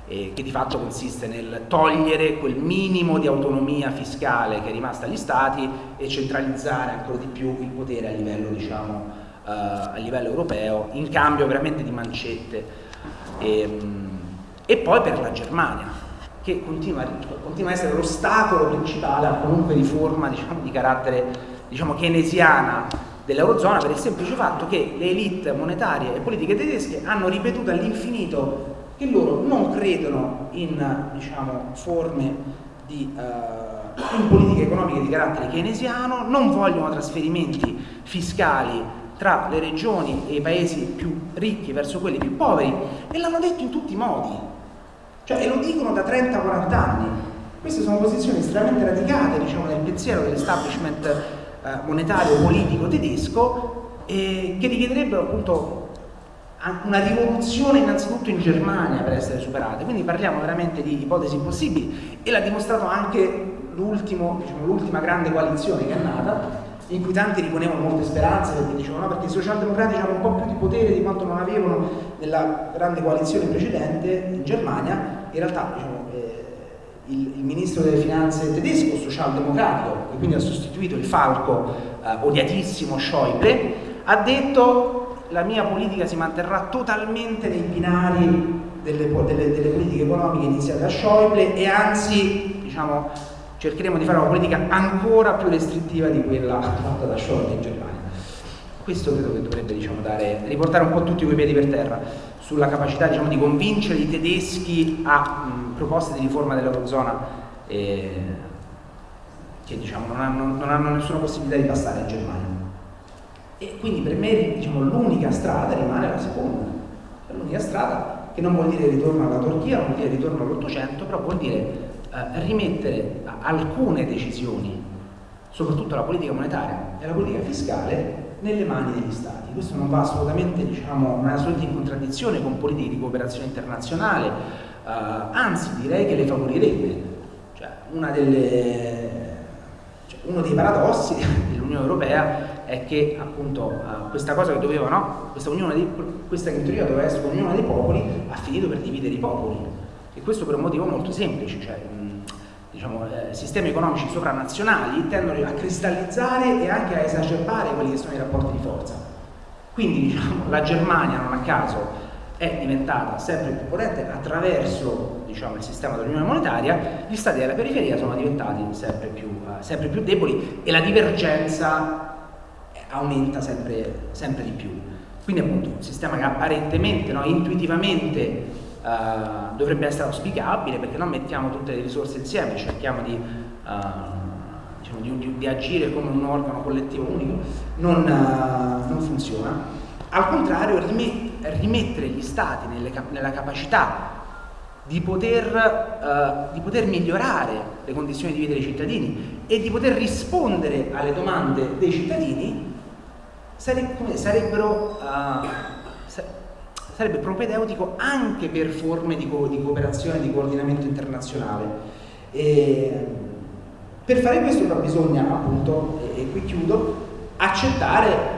eh, che di fatto consiste nel togliere quel minimo di autonomia fiscale che è rimasta agli Stati e centralizzare ancora di più il potere a livello, diciamo, eh, a livello europeo, in cambio veramente di mancette. E, ehm, e poi per la Germania, che continua, continua a essere l'ostacolo principale a qualunque riforma diciamo, di carattere diciamo, keynesiana dell'Eurozona per il semplice fatto che le elite monetarie e politiche tedesche hanno ripetuto all'infinito che loro non credono in diciamo, forme di, uh, in politiche economiche di carattere keynesiano, non vogliono trasferimenti fiscali tra le regioni e i paesi più ricchi verso quelli più poveri e l'hanno detto in tutti i modi, cioè, e lo dicono da 30-40 anni. Queste sono posizioni estremamente radicate diciamo, nel pensiero dell'establishment eh, monetario politico tedesco eh, che richiederebbero appunto una rivoluzione innanzitutto in Germania per essere superate, quindi parliamo veramente di ipotesi impossibili e l'ha dimostrato anche l'ultima diciamo, grande coalizione che è nata, in cui tanti riponevano molte speranze perché dicevano no, perché i socialdemocratici hanno un po' più di potere di quanto non avevano nella grande coalizione precedente in Germania, in realtà diciamo, eh, il, il, ministro delle finanze tedesco, socialdemocratico, che quindi ha sostituito il falco eh, odiatissimo Schäuble, ha detto la mia politica si manterrà totalmente nei binari delle, delle, delle politiche economiche iniziate da Schäuble e anzi diciamo, cercheremo di fare una politica ancora più restrittiva di quella fatta da Schäuble in Germania. Questo credo che dovrebbe diciamo, dare, riportare un po' tutti quei piedi per terra sulla capacità diciamo, di convincere i tedeschi a mh, proposte di riforma dell'Eurozona eh, che diciamo, non, hanno, non hanno nessuna possibilità di passare in Germania. E quindi per me diciamo, l'unica strada rimane la seconda, l'unica strada che non vuol dire ritorno alla Turchia, non vuol dire ritorno all'Ottocento, però vuol dire eh, rimettere alcune decisioni, soprattutto la politica monetaria e la politica fiscale, nelle mani degli Stati. Questo non va assolutamente, diciamo, non è assolutamente in contraddizione con politiche di cooperazione internazionale, eh, anzi direi che le favorirebbe. Cioè, delle, cioè, uno dei paradossi dell'Unione Europea è che appunto uh, questa cosa che doveva, no? Questa, di, questa che in teoria doveva essere un'unione dei popoli ha finito per dividere i popoli e questo per un motivo molto semplice, cioè diciamo, eh, sistemi economici sovranazionali tendono a cristallizzare e anche a esacerbare quelli che sono i rapporti di forza. Quindi diciamo, la Germania non a caso è diventata sempre più potente attraverso diciamo, il sistema dell'unione monetaria, gli stati della periferia sono diventati sempre più, uh, sempre più deboli e la divergenza aumenta sempre, sempre di più. Quindi appunto un sistema che apparentemente, no, intuitivamente uh, dovrebbe essere auspicabile perché non mettiamo tutte le risorse insieme, cerchiamo di, uh, diciamo, di, di, di, agire come un organo collettivo unico, non, uh, non funziona. Al contrario, rimettere gli stati nelle, nella capacità di poter, di poter, migliorare le condizioni di vita dei cittadini e di poter rispondere alle domande dei cittadini sarebbero, uh, sarebbe propedeutico anche per forme di, co di cooperazione, di coordinamento internazionale. E per fare questo però bisogna appunto, e, e qui chiudo, accettare,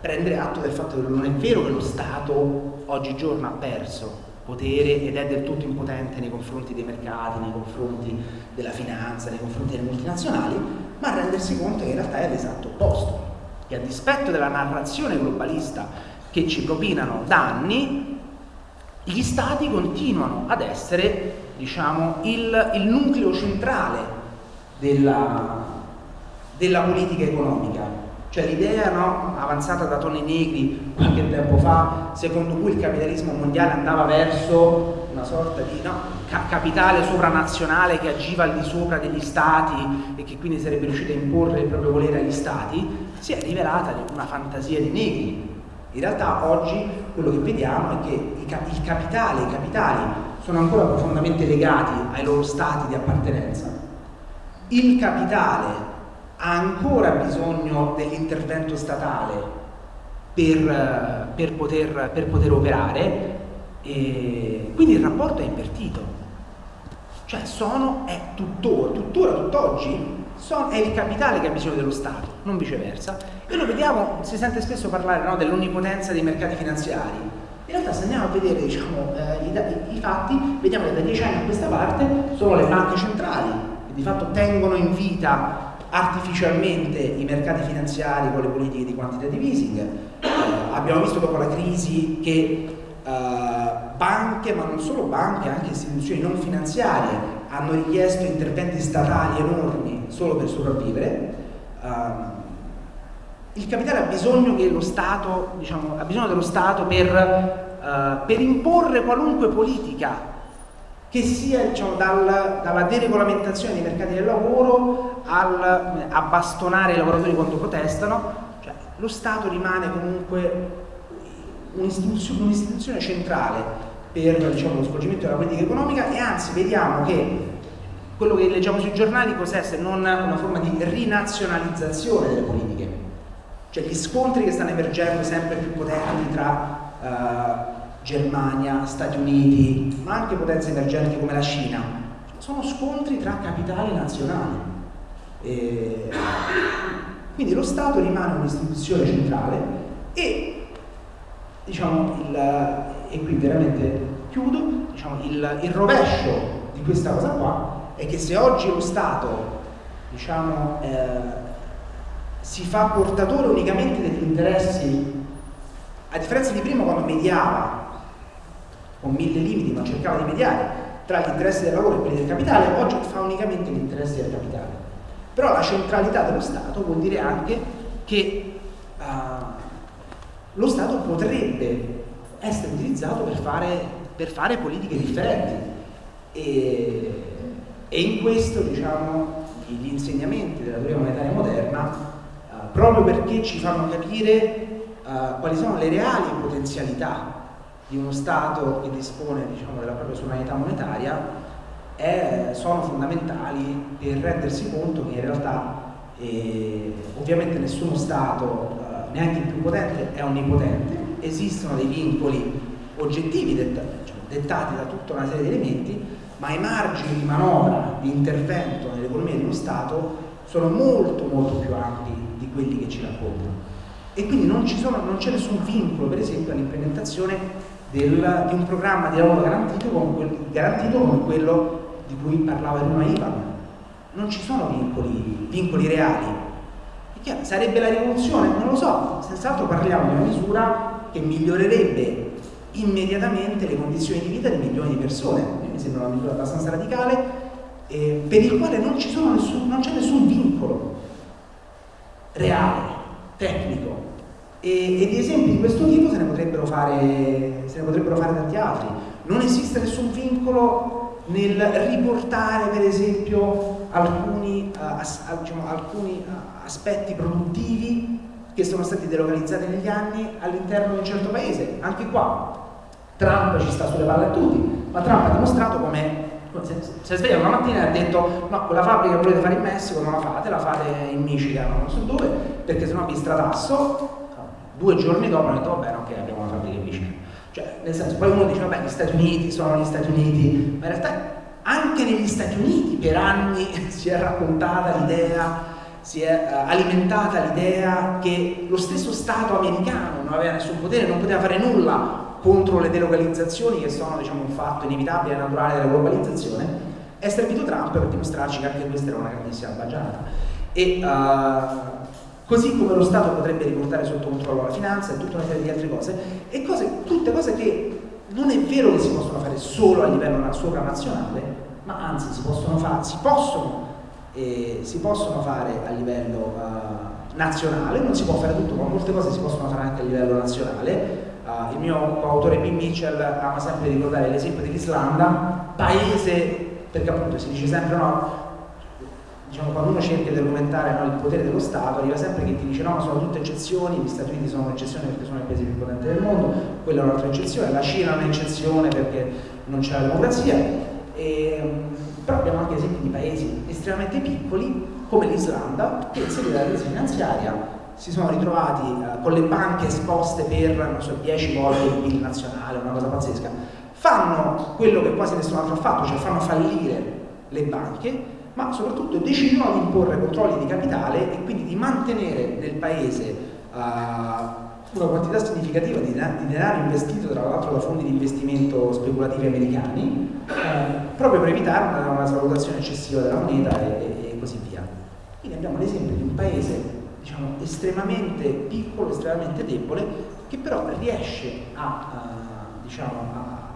prendere atto del fatto che non è vero che lo Stato oggigiorno ha perso potere ed è del tutto impotente nei confronti dei mercati, nei confronti della finanza, nei confronti delle multinazionali, ma rendersi conto che in realtà è l'esatto opposto e a dispetto della narrazione globalista che ci propinano da anni, gli stati continuano ad essere diciamo, il, il nucleo centrale della, della politica economica. Cioè l'idea no, avanzata da Tony Negri qualche tempo fa, secondo cui il capitalismo mondiale andava verso una sorta di no, ca capitale sovranazionale che agiva al di sopra degli stati e che quindi sarebbe riuscito a imporre il proprio volere agli stati, si è rivelata una fantasia di negri. In realtà oggi quello che vediamo è che il capitale, i capitali sono ancora profondamente legati ai loro stati di appartenenza. Il capitale ha ancora bisogno dell'intervento statale per, per, poter, per poter operare e quindi il rapporto è invertito. Cioè sono, è tuttora, tuttora, tutt'oggi, è il capitale che ha bisogno dello Stato, non viceversa. E lo vediamo, si sente spesso parlare no, dell'onnipotenza dei mercati finanziari. In realtà se andiamo a vedere diciamo, eh, i, i, fatti, vediamo che da dieci anni a questa parte sono le banche centrali che di fatto tengono in vita artificialmente i mercati finanziari con le politiche di quantitative easing. Eh, abbiamo visto dopo la crisi che eh, banche, ma non solo banche, anche istituzioni non finanziarie hanno richiesto interventi statali enormi solo per sopravvivere. Um, il capitale ha bisogno, Stato, diciamo, ha bisogno dello Stato per, uh, per, imporre qualunque politica che sia diciamo, dal, dalla deregolamentazione dei mercati del lavoro al, a bastonare i lavoratori quando protestano, cioè, lo Stato rimane comunque un'istituzione, un'istituzione centrale per diciamo, lo svolgimento della politica economica e anzi vediamo che quello che leggiamo sui giornali cos'è se non una forma di rinazionalizzazione delle politiche? Cioè gli scontri che stanno emergendo sempre più potenti tra uh, Germania, Stati Uniti ma anche potenze emergenti come la Cina sono scontri tra capitali nazionali. E quindi lo Stato rimane un'istituzione centrale e diciamo il, e qui veramente chiudo, diciamo, il, il, rovescio di questa cosa qua è che se oggi lo Stato diciamo, eh, si fa portatore unicamente degli interessi, a differenza di prima quando mediava con mille limiti ma cercava di mediare tra gli interessi del lavoro e quelli del capitale, oggi fa unicamente gli interessi del capitale. Però la centralità dello Stato vuol dire anche che uh, lo Stato potrebbe essere utilizzato per fare, per fare politiche differenti. E, e, in questo diciamo gli insegnamenti della teoria monetaria moderna uh, proprio perché ci fanno capire uh, quali sono le reali potenzialità di uno Stato che dispone diciamo, della propria sovranità monetaria è, sono fondamentali per rendersi conto che in realtà eh, ovviamente nessuno Stato, eh, neanche il più potente, è onnipotente esistono dei vincoli oggettivi dettati, cioè, dettati da tutta una serie di elementi, ma i margini di manovra, di intervento nell'economia dello Stato sono molto molto più ampi di quelli che ci raccontano. E quindi non, c'è nessun vincolo, per esempio, all'implementazione di un programma di lavoro garantito come, quel, garantito come quello di cui parlava prima Ivan. Non ci sono vincoli, vincoli reali. Chiaro, sarebbe la rivoluzione? Non lo so, senz'altro parliamo di una misura che migliorerebbe immediatamente le condizioni di vita di milioni di persone. Mi sembra una misura abbastanza radicale, eh, per il quale non, nessun, c'è nessun vincolo reale, tecnico. E, e, di esempi di questo tipo se ne, potrebbero fare, se ne potrebbero fare tanti altri. Non esiste nessun vincolo nel riportare per esempio alcuni, uh, as, diciamo, alcuni uh, aspetti produttivi che sono stati delocalizzati negli anni all'interno di un certo paese. Anche qua Trump ci sta sulle palle a tutti, ma Trump ha dimostrato come si è svegliato una mattina e ha detto no, quella fabbrica che volete fare in Messico non la fate, la fate in Michigan, non so dove, perché sennò vi stratasso. Due giorni dopo hanno detto vabbè ok abbiamo una fabbrica in Michigan. Cioè, nel senso, poi uno dice vabbè gli Stati Uniti sono gli Stati Uniti, ma in realtà anche negli Stati Uniti per anni si è raccontata l'idea si è uh, alimentata l'idea che lo stesso Stato americano non aveva nessun potere, non poteva fare nulla contro le delocalizzazioni che sono diciamo, un fatto inevitabile e naturale della globalizzazione, è servito Trump per dimostrarci che anche questa era una grandissima baggianata. E uh, così come lo Stato potrebbe riportare sotto controllo la finanza e tutta una serie di altre cose, e cose, tutte cose che non è vero che si possono fare solo a livello sovranazionale, ma anzi si possono, fare, si possono eh, si possono fare a livello uh, nazionale, non si può fare tutto, ma molte cose si possono fare anche a livello nazionale. Uh, il mio coautore B. Mitchell ama sempre ricordare l'esempio dell'Islanda, paese, perché appunto si dice sempre no, diciamo, quando uno cerca di documentare no, il potere dello Stato, arriva sempre che ti dice no, sono tutte eccezioni, gli Stati Uniti sono un'eccezione perché sono il paese più potente del mondo, quella è un'altra eccezione, la Cina è un'eccezione perché non c'è la democrazia. E, però abbiamo anche esempi di paesi estremamente piccoli come l'Islanda che in seguito alla crisi finanziaria si sono ritrovati eh, con le banche esposte per so, 10 volte il PIL nazionale, una cosa pazzesca, fanno quello che quasi nessun altro ha fatto, cioè fanno fallire le banche, ma soprattutto decidono di imporre controlli di capitale e quindi di mantenere nel paese uh, una quantità significativa di, denaro investito tra l'altro da fondi di investimento speculativi americani eh, proprio per evitare una, una svalutazione eccessiva della moneta e, e, così via. Quindi abbiamo l'esempio di un paese diciamo, estremamente piccolo, estremamente debole che però riesce a, a, diciamo, a,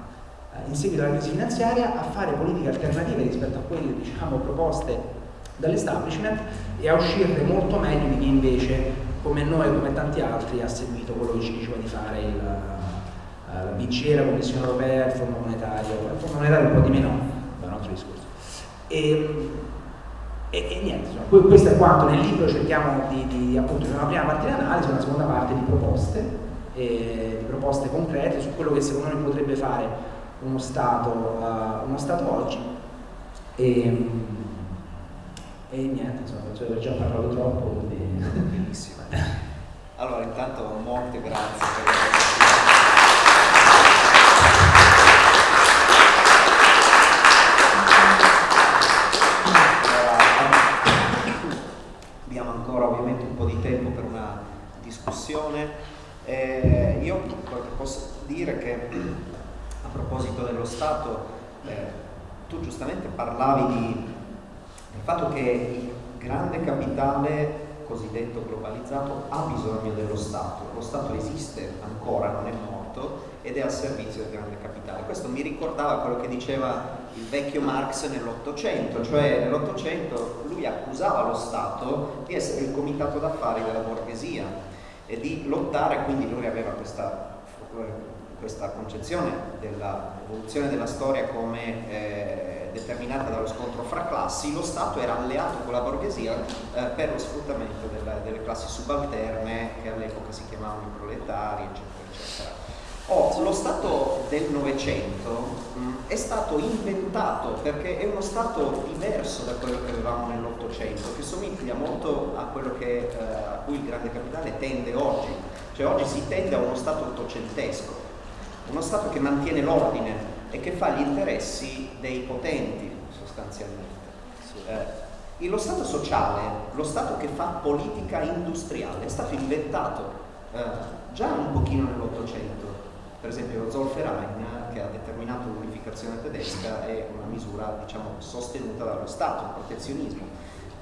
in seguito alla crisi finanziaria a fare politiche alternative rispetto a quelle diciamo, proposte dall'establishment e a uscirne molto meglio di chi invece, come noi come tanti altri, ha seguito quello che ci diceva di fare il, uh, la BCE, la Commissione Europea, il Fondo Monetario, il Fondo Monetario un po' di meno, è un altro discorso. E, e, e niente, insomma, questo è quanto nel libro cerchiamo di, di appunto, c'è una prima parte di analisi, una seconda parte di proposte, eh, di proposte concrete su quello che secondo noi potrebbe fare uno Stato, uh, uno stato oggi. E, e niente, insomma, cioè, ho già parlato troppo, quindi... Benissimo. Allora, intanto molte grazie per Abbiamo ancora ovviamente un po' di tempo per una discussione. Eh, io posso dire che a proposito dello Stato, eh, tu giustamente parlavi di il fatto che il grande capitale cosiddetto globalizzato ha bisogno dello Stato, lo Stato esiste ancora, non è morto ed è al servizio del grande capitale. Questo mi ricordava quello che diceva il vecchio Marx nell'Ottocento, cioè nell'Ottocento lui accusava lo Stato di essere il comitato d'affari della borghesia e di lottare, quindi lui aveva questa, questa concezione dell'evoluzione della storia come eh, determinata dallo scontro fra classi, lo Stato era alleato con la borghesia eh, per lo sfruttamento della, delle classi subalterne che all'epoca si chiamavano i proletari, eccetera, eccetera. Oh, lo Stato del Novecento è stato inventato perché è uno Stato diverso da quello che avevamo nell'Ottocento, che somiglia molto a quello che, eh, a cui il grande capitale tende oggi. Cioè oggi si tende a uno Stato ottocentesco, uno Stato che mantiene l'ordine, e che fa gli interessi dei potenti sostanzialmente. Eh, lo Stato sociale, lo Stato che fa politica industriale, è stato inventato eh, già un pochino nell'Ottocento, per esempio lo Zolferein che ha determinato l'unificazione tedesca è una misura diciamo, sostenuta dallo Stato, il protezionismo.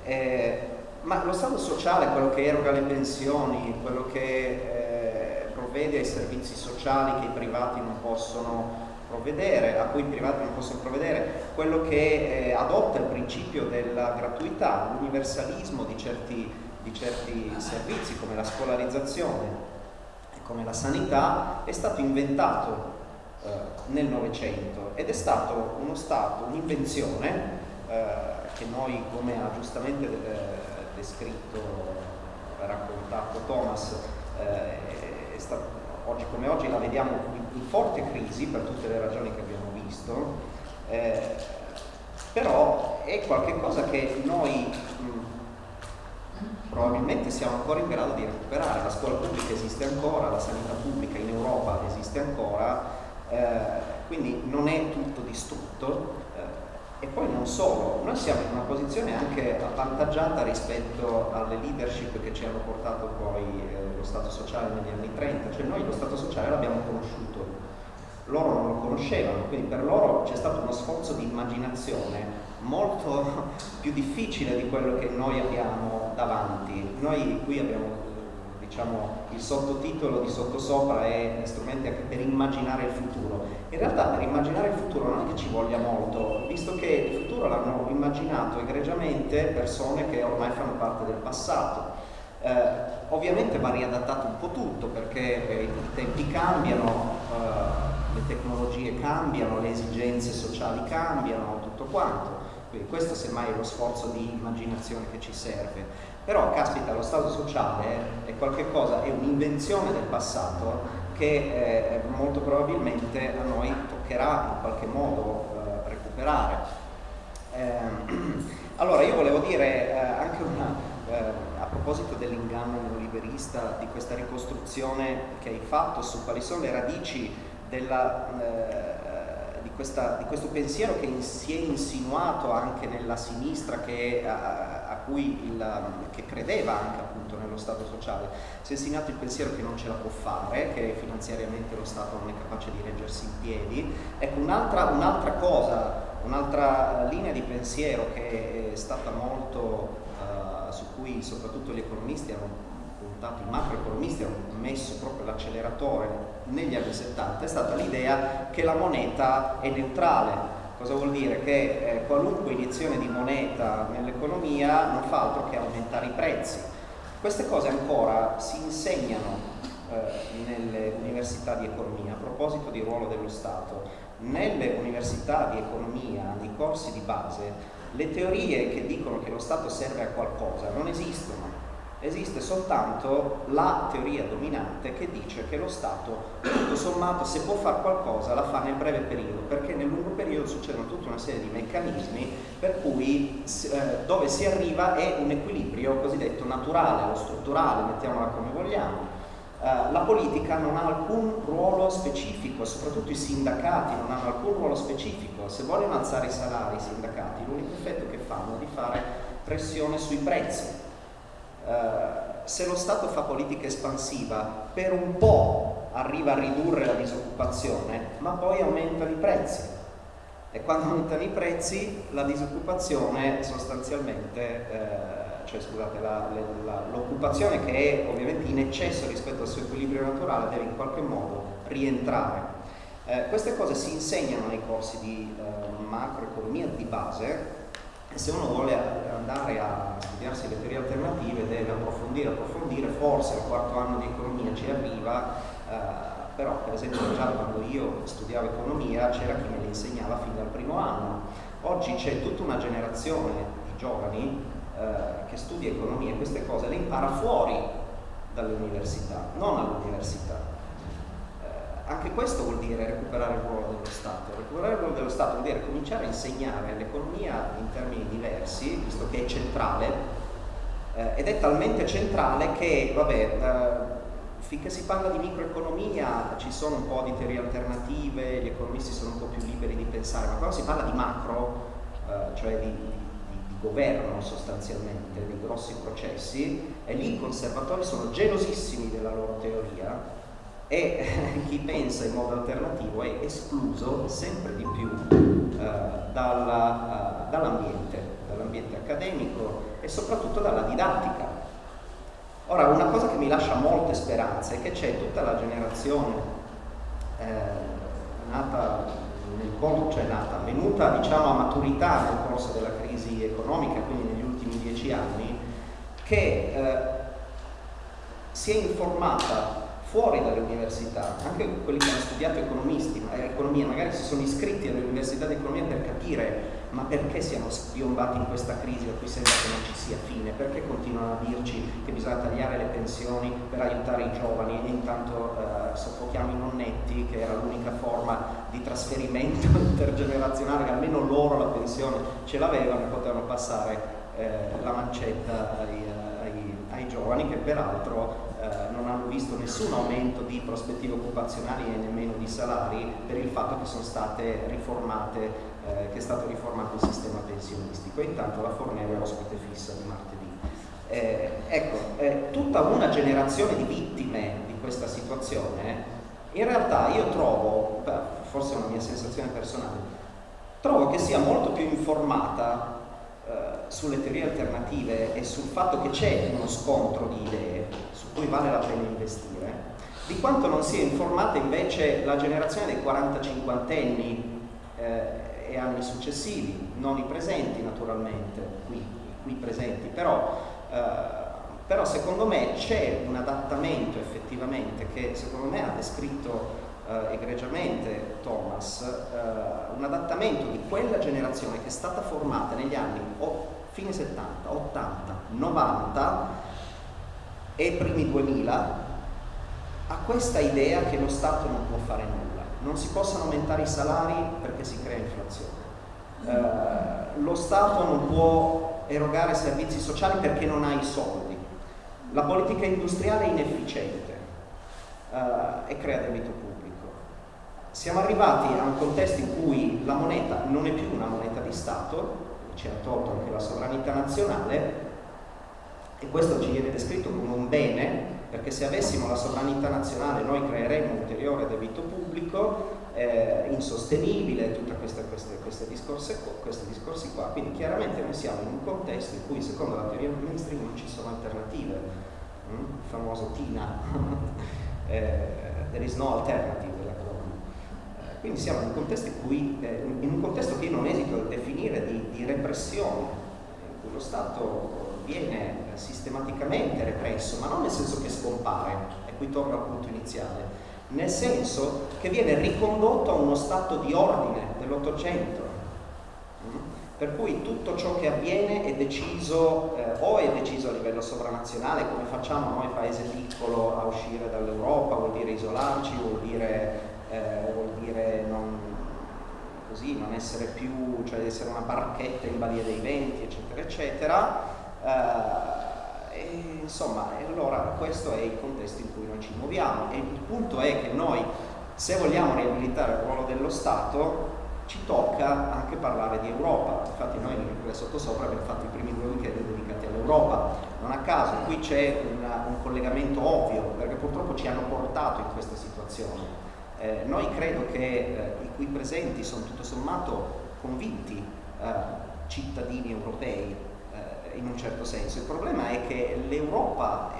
Eh, ma lo Stato sociale, quello che eroga le pensioni, quello che eh, provvede ai servizi sociali che i privati non possono provvedere, a cui i privati non possono provvedere, quello che eh, adotta il principio della gratuità, l'universalismo di certi, di certi servizi come la scolarizzazione e come la sanità è stato inventato eh, nel Novecento ed è stato uno stato, un'invenzione eh, che noi come ha giustamente eh, descritto, raccontato Thomas, eh, è stato oggi come oggi la vediamo in, forte crisi per tutte le ragioni che abbiamo visto, eh, però è qualcosa che noi mh, probabilmente siamo ancora in grado di recuperare. La scuola pubblica esiste ancora, la sanità pubblica in Europa esiste ancora, eh, quindi non è tutto distrutto. Eh, e poi non solo, noi siamo in una posizione anche avvantaggiata rispetto alle leadership che ci hanno portato poi eh, lo Stato sociale negli anni 30, cioè noi lo Stato sociale l'abbiamo conosciuto, loro non lo conoscevano, quindi per loro c'è stato uno sforzo di immaginazione molto più difficile di quello che noi abbiamo davanti. Noi qui abbiamo diciamo, il sottotitolo di sottosopra è strumenti anche per immaginare il futuro. In realtà per immaginare il futuro non è che ci voglia molto, visto che il futuro l'hanno immaginato egregiamente persone che ormai fanno parte del passato. Eh, ovviamente va riadattato un po' tutto perché eh, i tempi cambiano, eh, le tecnologie cambiano, le esigenze sociali cambiano, tutto quanto. Quindi questo semmai è lo sforzo di immaginazione che ci serve. Però, caspita, lo Stato sociale è qualcosa, è un'invenzione del passato che eh, molto probabilmente a noi toccherà in qualche modo eh, recuperare. Ehm, allora, io volevo dire eh, anche una proposito dell'inganno neoliberista, di questa ricostruzione che hai fatto su quali sono le radici della, eh, di, questa, di, questo pensiero che si è insinuato anche nella sinistra che, a, a cui il, che credeva anche appunto nello Stato sociale. Si è insinuato il pensiero che non ce la può fare, che finanziariamente lo Stato non è capace di reggersi in piedi. Ecco, un'altra, un'altra cosa, un'altra linea di pensiero che è stata molto cui soprattutto gli economisti hanno puntato, i macroeconomisti hanno messo proprio l'acceleratore negli anni 70 è stata l'idea che la moneta è neutrale, Cosa vuol dire? Che eh, qualunque iniezione di moneta nell'economia non fa altro che aumentare i prezzi. Queste cose ancora si insegnano eh, nelle università di economia, a proposito di ruolo dello Stato, nelle università di economia, nei corsi di base, le teorie che dicono che lo Stato serve a qualcosa non esistono. Esiste soltanto la teoria dominante che dice che lo Stato, tutto sommato, se può fare qualcosa, la fa nel breve periodo, perché nel lungo periodo succedono tutta una serie di meccanismi per cui eh, dove si arriva è un equilibrio cosiddetto naturale o strutturale, mettiamola come vogliamo, la politica non ha alcun ruolo specifico, soprattutto i sindacati non hanno alcun ruolo specifico. Se vogliono alzare i salari i sindacati, l'unico effetto che fanno è di fare pressione sui prezzi. Uh, se lo Stato fa politica espansiva, per un po' arriva a ridurre la disoccupazione, ma poi aumentano i prezzi. E quando aumentano i prezzi, la disoccupazione sostanzialmente... Uh, cioè scusate, l'occupazione che è ovviamente in eccesso rispetto al suo equilibrio naturale deve in qualche modo rientrare. Eh, queste cose si insegnano nei corsi di eh, macroeconomia di base e se uno vuole andare a studiarsi le teorie alternative deve approfondire, approfondire, forse al quarto anno di economia ci arriva, eh, però per esempio già quando io studiavo economia c'era chi me le insegnava fin dal primo anno. Oggi c'è tutta una generazione di giovani eh, che studia economia queste cose le impara fuori dall'università, non all'università. Eh, anche questo vuol dire recuperare il ruolo dello Stato. Recuperare il ruolo dello Stato vuol dire cominciare a insegnare l'economia in termini diversi, visto che è centrale, eh, ed è talmente centrale che, vabbè, eh, finché si parla di microeconomia ci sono un po' di teorie alternative, gli economisti sono un po' più liberi di pensare, ma quando si parla di macro, eh, cioè di, governo sostanzialmente dei grossi processi e lì i conservatori sono gelosissimi della loro teoria e chi pensa in modo alternativo è escluso sempre di più eh, dalla, uh, dall'ambiente, dall'ambiente accademico e soprattutto dalla didattica. Ora, una cosa che mi lascia molte speranze è che c'è tutta la generazione eh, nata nel corso, cioè nata, venuta diciamo, a maturità nel corso della crisi economica, quindi negli ultimi dieci anni, che eh, si è informata fuori dalle università, anche quelli che hanno studiato eh, economia, magari si sono iscritti alle università di economia per capire ma perché siamo spiombati in questa crisi a cui sembra che non ci sia fine, perché continuano a dirci che bisogna tagliare le pensioni per aiutare i giovani e intanto eh, soffochiamo i nonnetti che era l'unica forma di trasferimento intergenerazionale, che almeno loro la pensione ce l'avevano e potevano passare eh, la mancetta ai, ai, ai giovani che peraltro eh, non hanno visto nessun aumento di prospettive occupazionali e nemmeno di salari per il fatto che sono state riformate, eh, che è stato riformato il sistema pensionistico e intanto la Fornero è ospite fissa di martedì. Eh, ecco, eh, tutta una generazione di vittime di questa situazione, in realtà io trovo, beh, forse è una mia sensazione personale, trovo che sia molto più informata eh, sulle teorie alternative e sul fatto che c'è uno scontro di idee su cui vale la pena investire, di quanto non sia informata invece la generazione dei 45 antenni eh, e anni successivi, non i presenti naturalmente, qui, qui presenti, però, eh, però secondo me c'è un adattamento effettivamente che secondo me ha descritto eh, egregiamente Thomas, eh, un adattamento di quella generazione che è stata formata negli anni o, fine 70, 80, 90 e primi 2000 a questa idea che lo Stato non può fare nulla, non si possono aumentare i salari perché si crea inflazione. Eh, lo Stato non può erogare servizi sociali perché non ha i soldi. La politica industriale è inefficiente eh, e crea debito pubblico. Siamo arrivati a un contesto in cui la moneta non è più una moneta di Stato, ci ha tolto anche la sovranità nazionale e questo ci viene descritto come un bene perché se avessimo la sovranità nazionale noi creeremmo ulteriore debito pubblico eh, insostenibile, tutti questi discorsi, qua, quindi chiaramente noi siamo in un contesto in cui secondo la teoria del mainstream non ci sono alternative, mm? il famoso TINA, eh, there is no alternative Quindi siamo in un contesto, cui, eh, in un contesto che io non esito a definire di, di repressione, in cui lo Stato viene sistematicamente represso, ma non nel senso che scompare, e qui torno al punto iniziale, nel senso che viene ricondotto a uno stato di ordine dell'Ottocento, mm? per cui tutto ciò che avviene è deciso eh, o è deciso a livello sovranazionale, come facciamo noi paese piccolo a uscire dall'Europa, vuol dire isolarci, vuol dire, eh, vuol dire non, così, non, essere più, cioè essere una barchetta in balia dei venti, eccetera, eccetera. Eh, e, insomma, allora questo è il contesto in cui noi ci muoviamo e il punto è che noi, se vogliamo riabilitare il ruolo dello Stato, ci tocca anche parlare di Europa. Infatti noi nel sottosopra abbiamo fatto i primi due weekend dedicati all'Europa. Non a caso, qui c'è un collegamento ovvio, perché purtroppo ci hanno portato in questa situazione. Eh, noi credo che eh, i qui presenti sono tutto sommato convinti eh, cittadini europei in un certo senso. Il problema è che l'Europa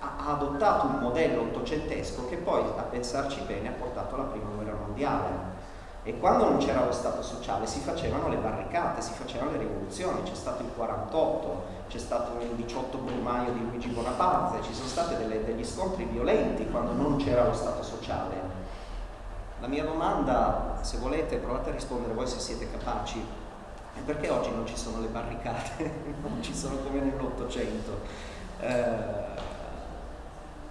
ha adottato un modello ottocentesco che poi, a pensarci bene, ha portato alla prima guerra mondiale. E quando non c'era lo Stato sociale si facevano le barricate, si facevano le rivoluzioni, c'è stato il 48, c'è stato il 18 Brumaio di Luigi Bonaparte, ci sono stati degli scontri violenti quando non c'era lo Stato sociale. La mia domanda, se volete, provate a rispondere voi se siete capaci, perché oggi non ci sono le barricate, non ci sono come nell'Ottocento? Eh,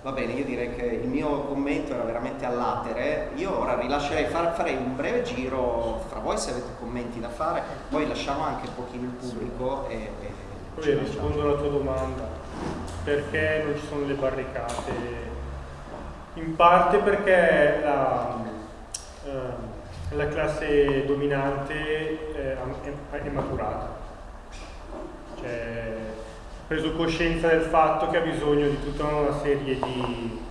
va bene, io direi che il mio commento era veramente all'atere, io ora rilascerei, far, farei un breve giro fra voi se avete commenti da fare, poi lasciamo anche un pochino il pubblico e... e poi rispondo alla tua domanda, perché non ci sono le barricate? In parte perché la... Eh, la classe dominante eh, è, maturata, cioè ha preso coscienza del fatto che ha bisogno di tutta una serie di,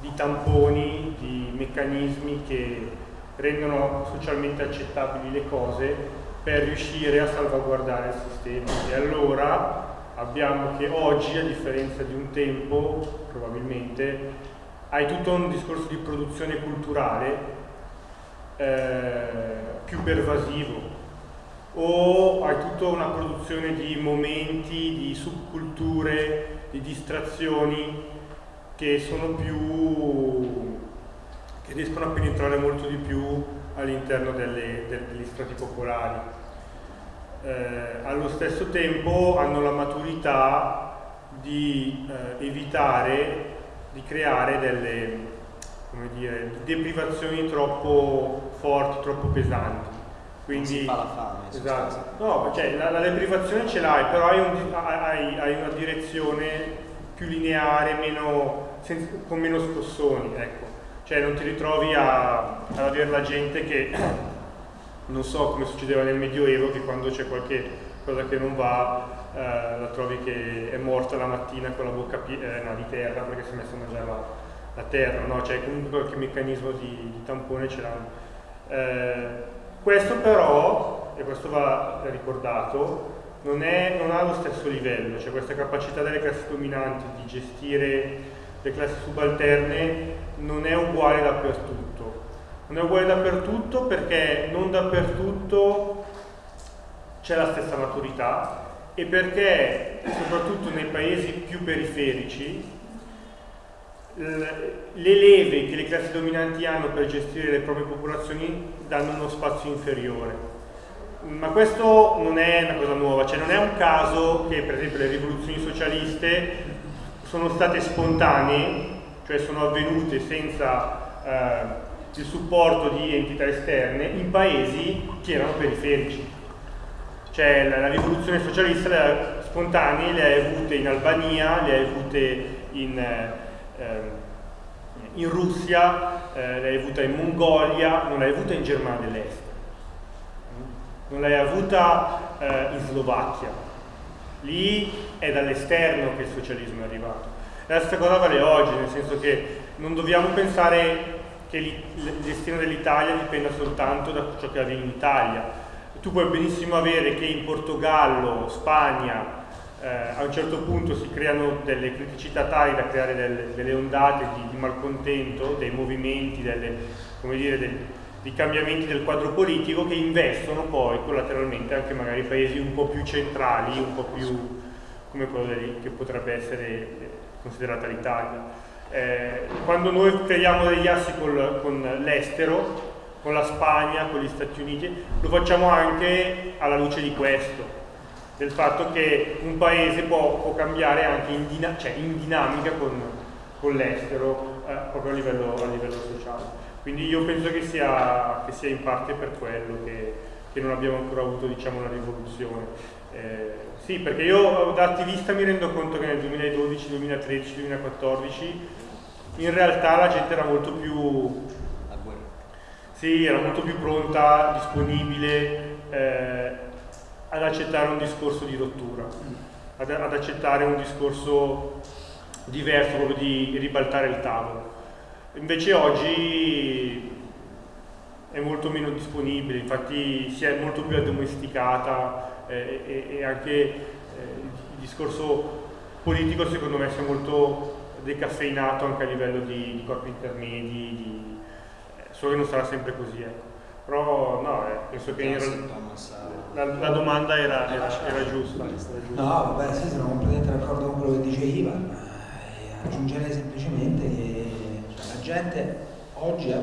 di tamponi, di meccanismi che rendono socialmente accettabili le cose per riuscire a salvaguardare il sistema. E allora abbiamo che oggi, a differenza di un tempo, probabilmente, hai tutto un discorso di produzione culturale eh, più pervasivo o hai tutta una produzione di momenti, di subculture, di distrazioni che sono più che riescono a penetrare molto di più all'interno degli strati popolari. Eh, allo stesso tempo hanno la maturità di eh, evitare di creare delle, come dire, deprivazioni troppo forti, troppo pesanti. Quindi, non si fa la fame. Esatto. No, cioè, la, la, deprivazione ce l'hai, però hai, un, hai, hai, una direzione più lineare, meno, senza, con meno scossoni, ecco. Cioè non ti ritrovi a, ad avere la gente che, non so come succedeva nel Medioevo, che quando c'è qualche cosa che non va, eh, la trovi che è morta la mattina con la bocca piena di terra perché si è messa a mangiare la, la terra, no? cioè comunque qualche meccanismo di, di tampone ce l'hanno. Eh, questo però, e questo va ricordato, non, è, non, ha lo stesso livello, cioè questa capacità delle classi dominanti di gestire le classi subalterne non è uguale dappertutto. Non è uguale dappertutto perché non dappertutto c'è la stessa maturità e perché soprattutto nei paesi più periferici le leve che le classi dominanti hanno per gestire le proprie popolazioni danno uno spazio inferiore. Ma questo non è una cosa nuova, cioè non è un caso che per esempio le rivoluzioni socialiste sono state spontanee, cioè sono avvenute senza eh, il supporto di entità esterne in paesi che erano periferici. Cioè la, la rivoluzione socialista le ha, spontanee le hai avute in Albania, le hai avute in... Eh, in Russia, eh, l'hai avuta in Mongolia, non l'hai avuta in Germania dell'Est, non l'hai avuta eh, in Slovacchia. Lì è dall'esterno che il socialismo è arrivato. la stessa cosa vale oggi, nel senso che non dobbiamo pensare che il destino dell'Italia dipenda soltanto da ciò che avviene in Italia. Tu puoi benissimo avere che in Portogallo, Spagna, eh, a un certo punto si creano delle criticità tali da creare delle, delle ondate di, di, malcontento, dei movimenti, delle, dire, del, dei cambiamenti del quadro politico che investono poi collateralmente anche magari paesi un po' più centrali, un po' più come quello lì, che potrebbe essere eh, considerata l'Italia. Eh, quando noi creiamo degli assi col, con l'estero, con la Spagna, con gli Stati Uniti, lo facciamo anche alla luce di questo, del fatto che un paese può, può cambiare anche in, dina cioè in dinamica con, con l'estero, eh, proprio a livello, a livello, sociale. Quindi io penso che sia, che sia in parte per quello che, che non abbiamo ancora avuto diciamo, una rivoluzione. Eh, sì, perché io da attivista mi rendo conto che nel 2012, 2013, 2014 in realtà la gente era molto più... Sì, era molto più pronta, disponibile eh, ad accettare un discorso di rottura, ad, ad, accettare un discorso diverso, proprio di ribaltare il tavolo. Invece oggi è molto meno disponibile, infatti si è molto più addomesticata eh, e, e, anche eh, il discorso politico secondo me si è molto decaffeinato anche a livello di, di corpi intermedi, di, eh, solo che non sarà sempre così. Ecco. Però no, eh, penso che era, la, la, domanda era, era, era, giusta, era, giusta, No, vabbè, sì, sono completamente d'accordo con quello che dice Ivan. Eh, aggiungerei semplicemente che cioè, la gente oggi ha,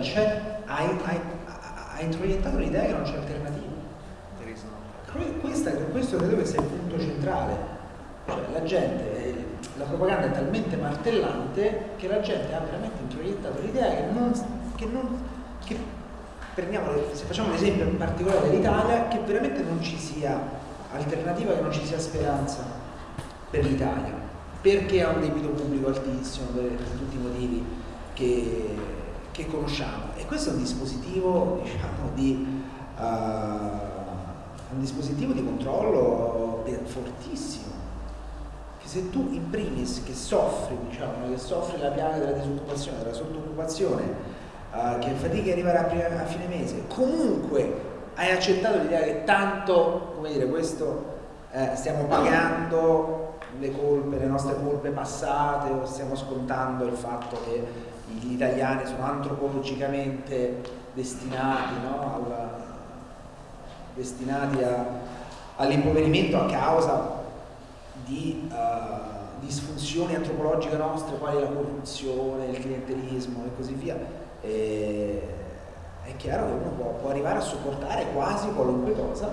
ha introiettato l'idea che non c'è alternativa questa, questo credo che sia il punto centrale. Cioè, la gente, la propaganda è talmente martellante che la gente ha veramente introiettato l'idea che non, che non che prendiamo, se facciamo un esempio in particolare dell'Italia, che veramente non ci sia alternativa, che non ci sia speranza per l'Italia, perché ha un debito pubblico altissimo per tutti i motivi che, che conosciamo. E questo è un dispositivo diciamo, di... Uh, un dispositivo di controllo fortissimo se tu in primis che soffri diciamo, che soffri la piaga della disoccupazione, della sottooccupazione uh, che fatichi arrivare a, prima, a, fine mese. Comunque hai accettato l'idea che tanto come dire questo eh, stiamo pagando le colpe, le nostre colpe passate o stiamo scontando il fatto che gli italiani sono antropologicamente destinati no, al, destinati all'impoverimento a causa di uh, disfunzioni antropologiche nostre quali la corruzione, il clientelismo e così via, e è chiaro che uno può, può, arrivare a sopportare quasi qualunque cosa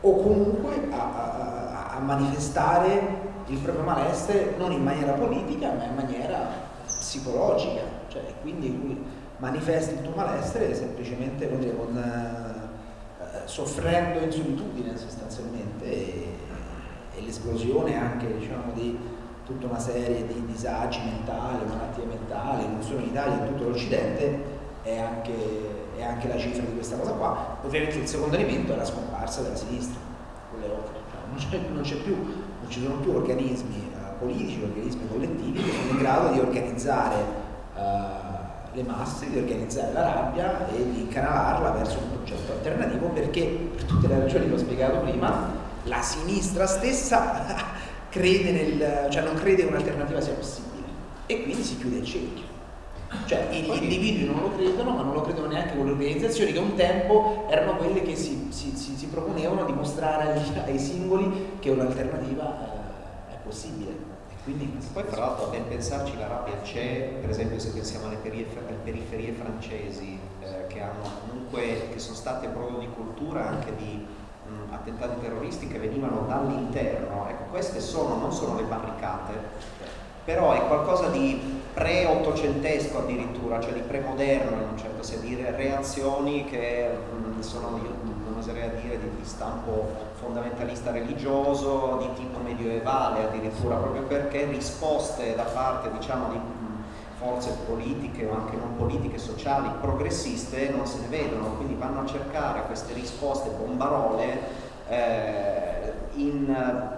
o comunque a, a, a manifestare il proprio malessere non in maniera politica ma in maniera psicologica, cioè quindi manifesti il tuo malessere semplicemente dire, con soffrendo in solitudine sostanzialmente e, e l'esplosione anche diciamo, di tutta una serie di disagi mentali, malattie mentali, non solo in Italia, in tutto l'Occidente, è anche, è anche, la cifra di questa cosa qua. Ovviamente il secondo elemento è la scomparsa della sinistra, con le opere. Non c'è più, non ci sono più organismi uh, politici, organismi collettivi che sono in grado di organizzare uh, le masse, di organizzare la rabbia e di canalarla verso un progetto alternativo perché, per tutte le ragioni che ho spiegato prima, la sinistra stessa crede nel, cioè non crede che un'alternativa sia possibile e quindi si chiude il cerchio. Cioè gli individui non lo credono, ma non lo credono neanche con le organizzazioni che un tempo erano quelle che si, si, si, si proponevano di mostrare ai, ai singoli che un'alternativa eh, è possibile. Quindi, Poi tra l'altro a ben pensarci la rabbia c'è, per esempio se pensiamo alle periferie, alle periferie francesi eh, che, hanno comunque, che sono state proprio di cultura anche di attentati terroristi che venivano dall'interno, ecco queste sono, non sono le barricate, però è qualcosa di pre-ottocentesco addirittura, cioè di premoderno in un certo senso, dire reazioni che mh, sono, io non oserei a dire, di, di stampo fondamentalista religioso di tipo medioevale addirittura, proprio perché risposte da parte diciamo, di forze politiche o anche non politiche, sociali, progressiste non se ne vedono, quindi vanno a cercare queste risposte bombarole eh, in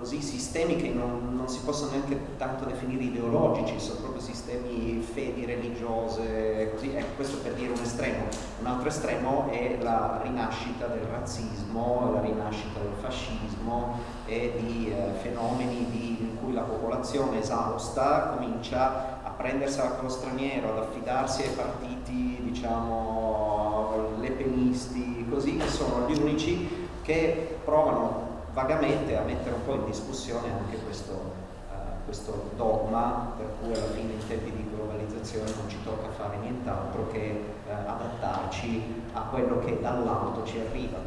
così sistemi che non, non, si possono neanche tanto definire ideologici, sono proprio sistemi fedi religiose, così, ecco questo per dire un estremo. Un altro estremo è la rinascita del razzismo, la rinascita del fascismo e di eh, fenomeni di, in cui la popolazione esausta comincia a prendersela con lo straniero, ad affidarsi ai partiti, diciamo, lepenisti, così, che sono gli unici che provano vagamente a mettere un po' in discussione anche questo, uh, questo dogma per cui alla fine in tempi di globalizzazione non ci tocca fare nient'altro che uh, adattarci a quello che dall'alto ci arriva.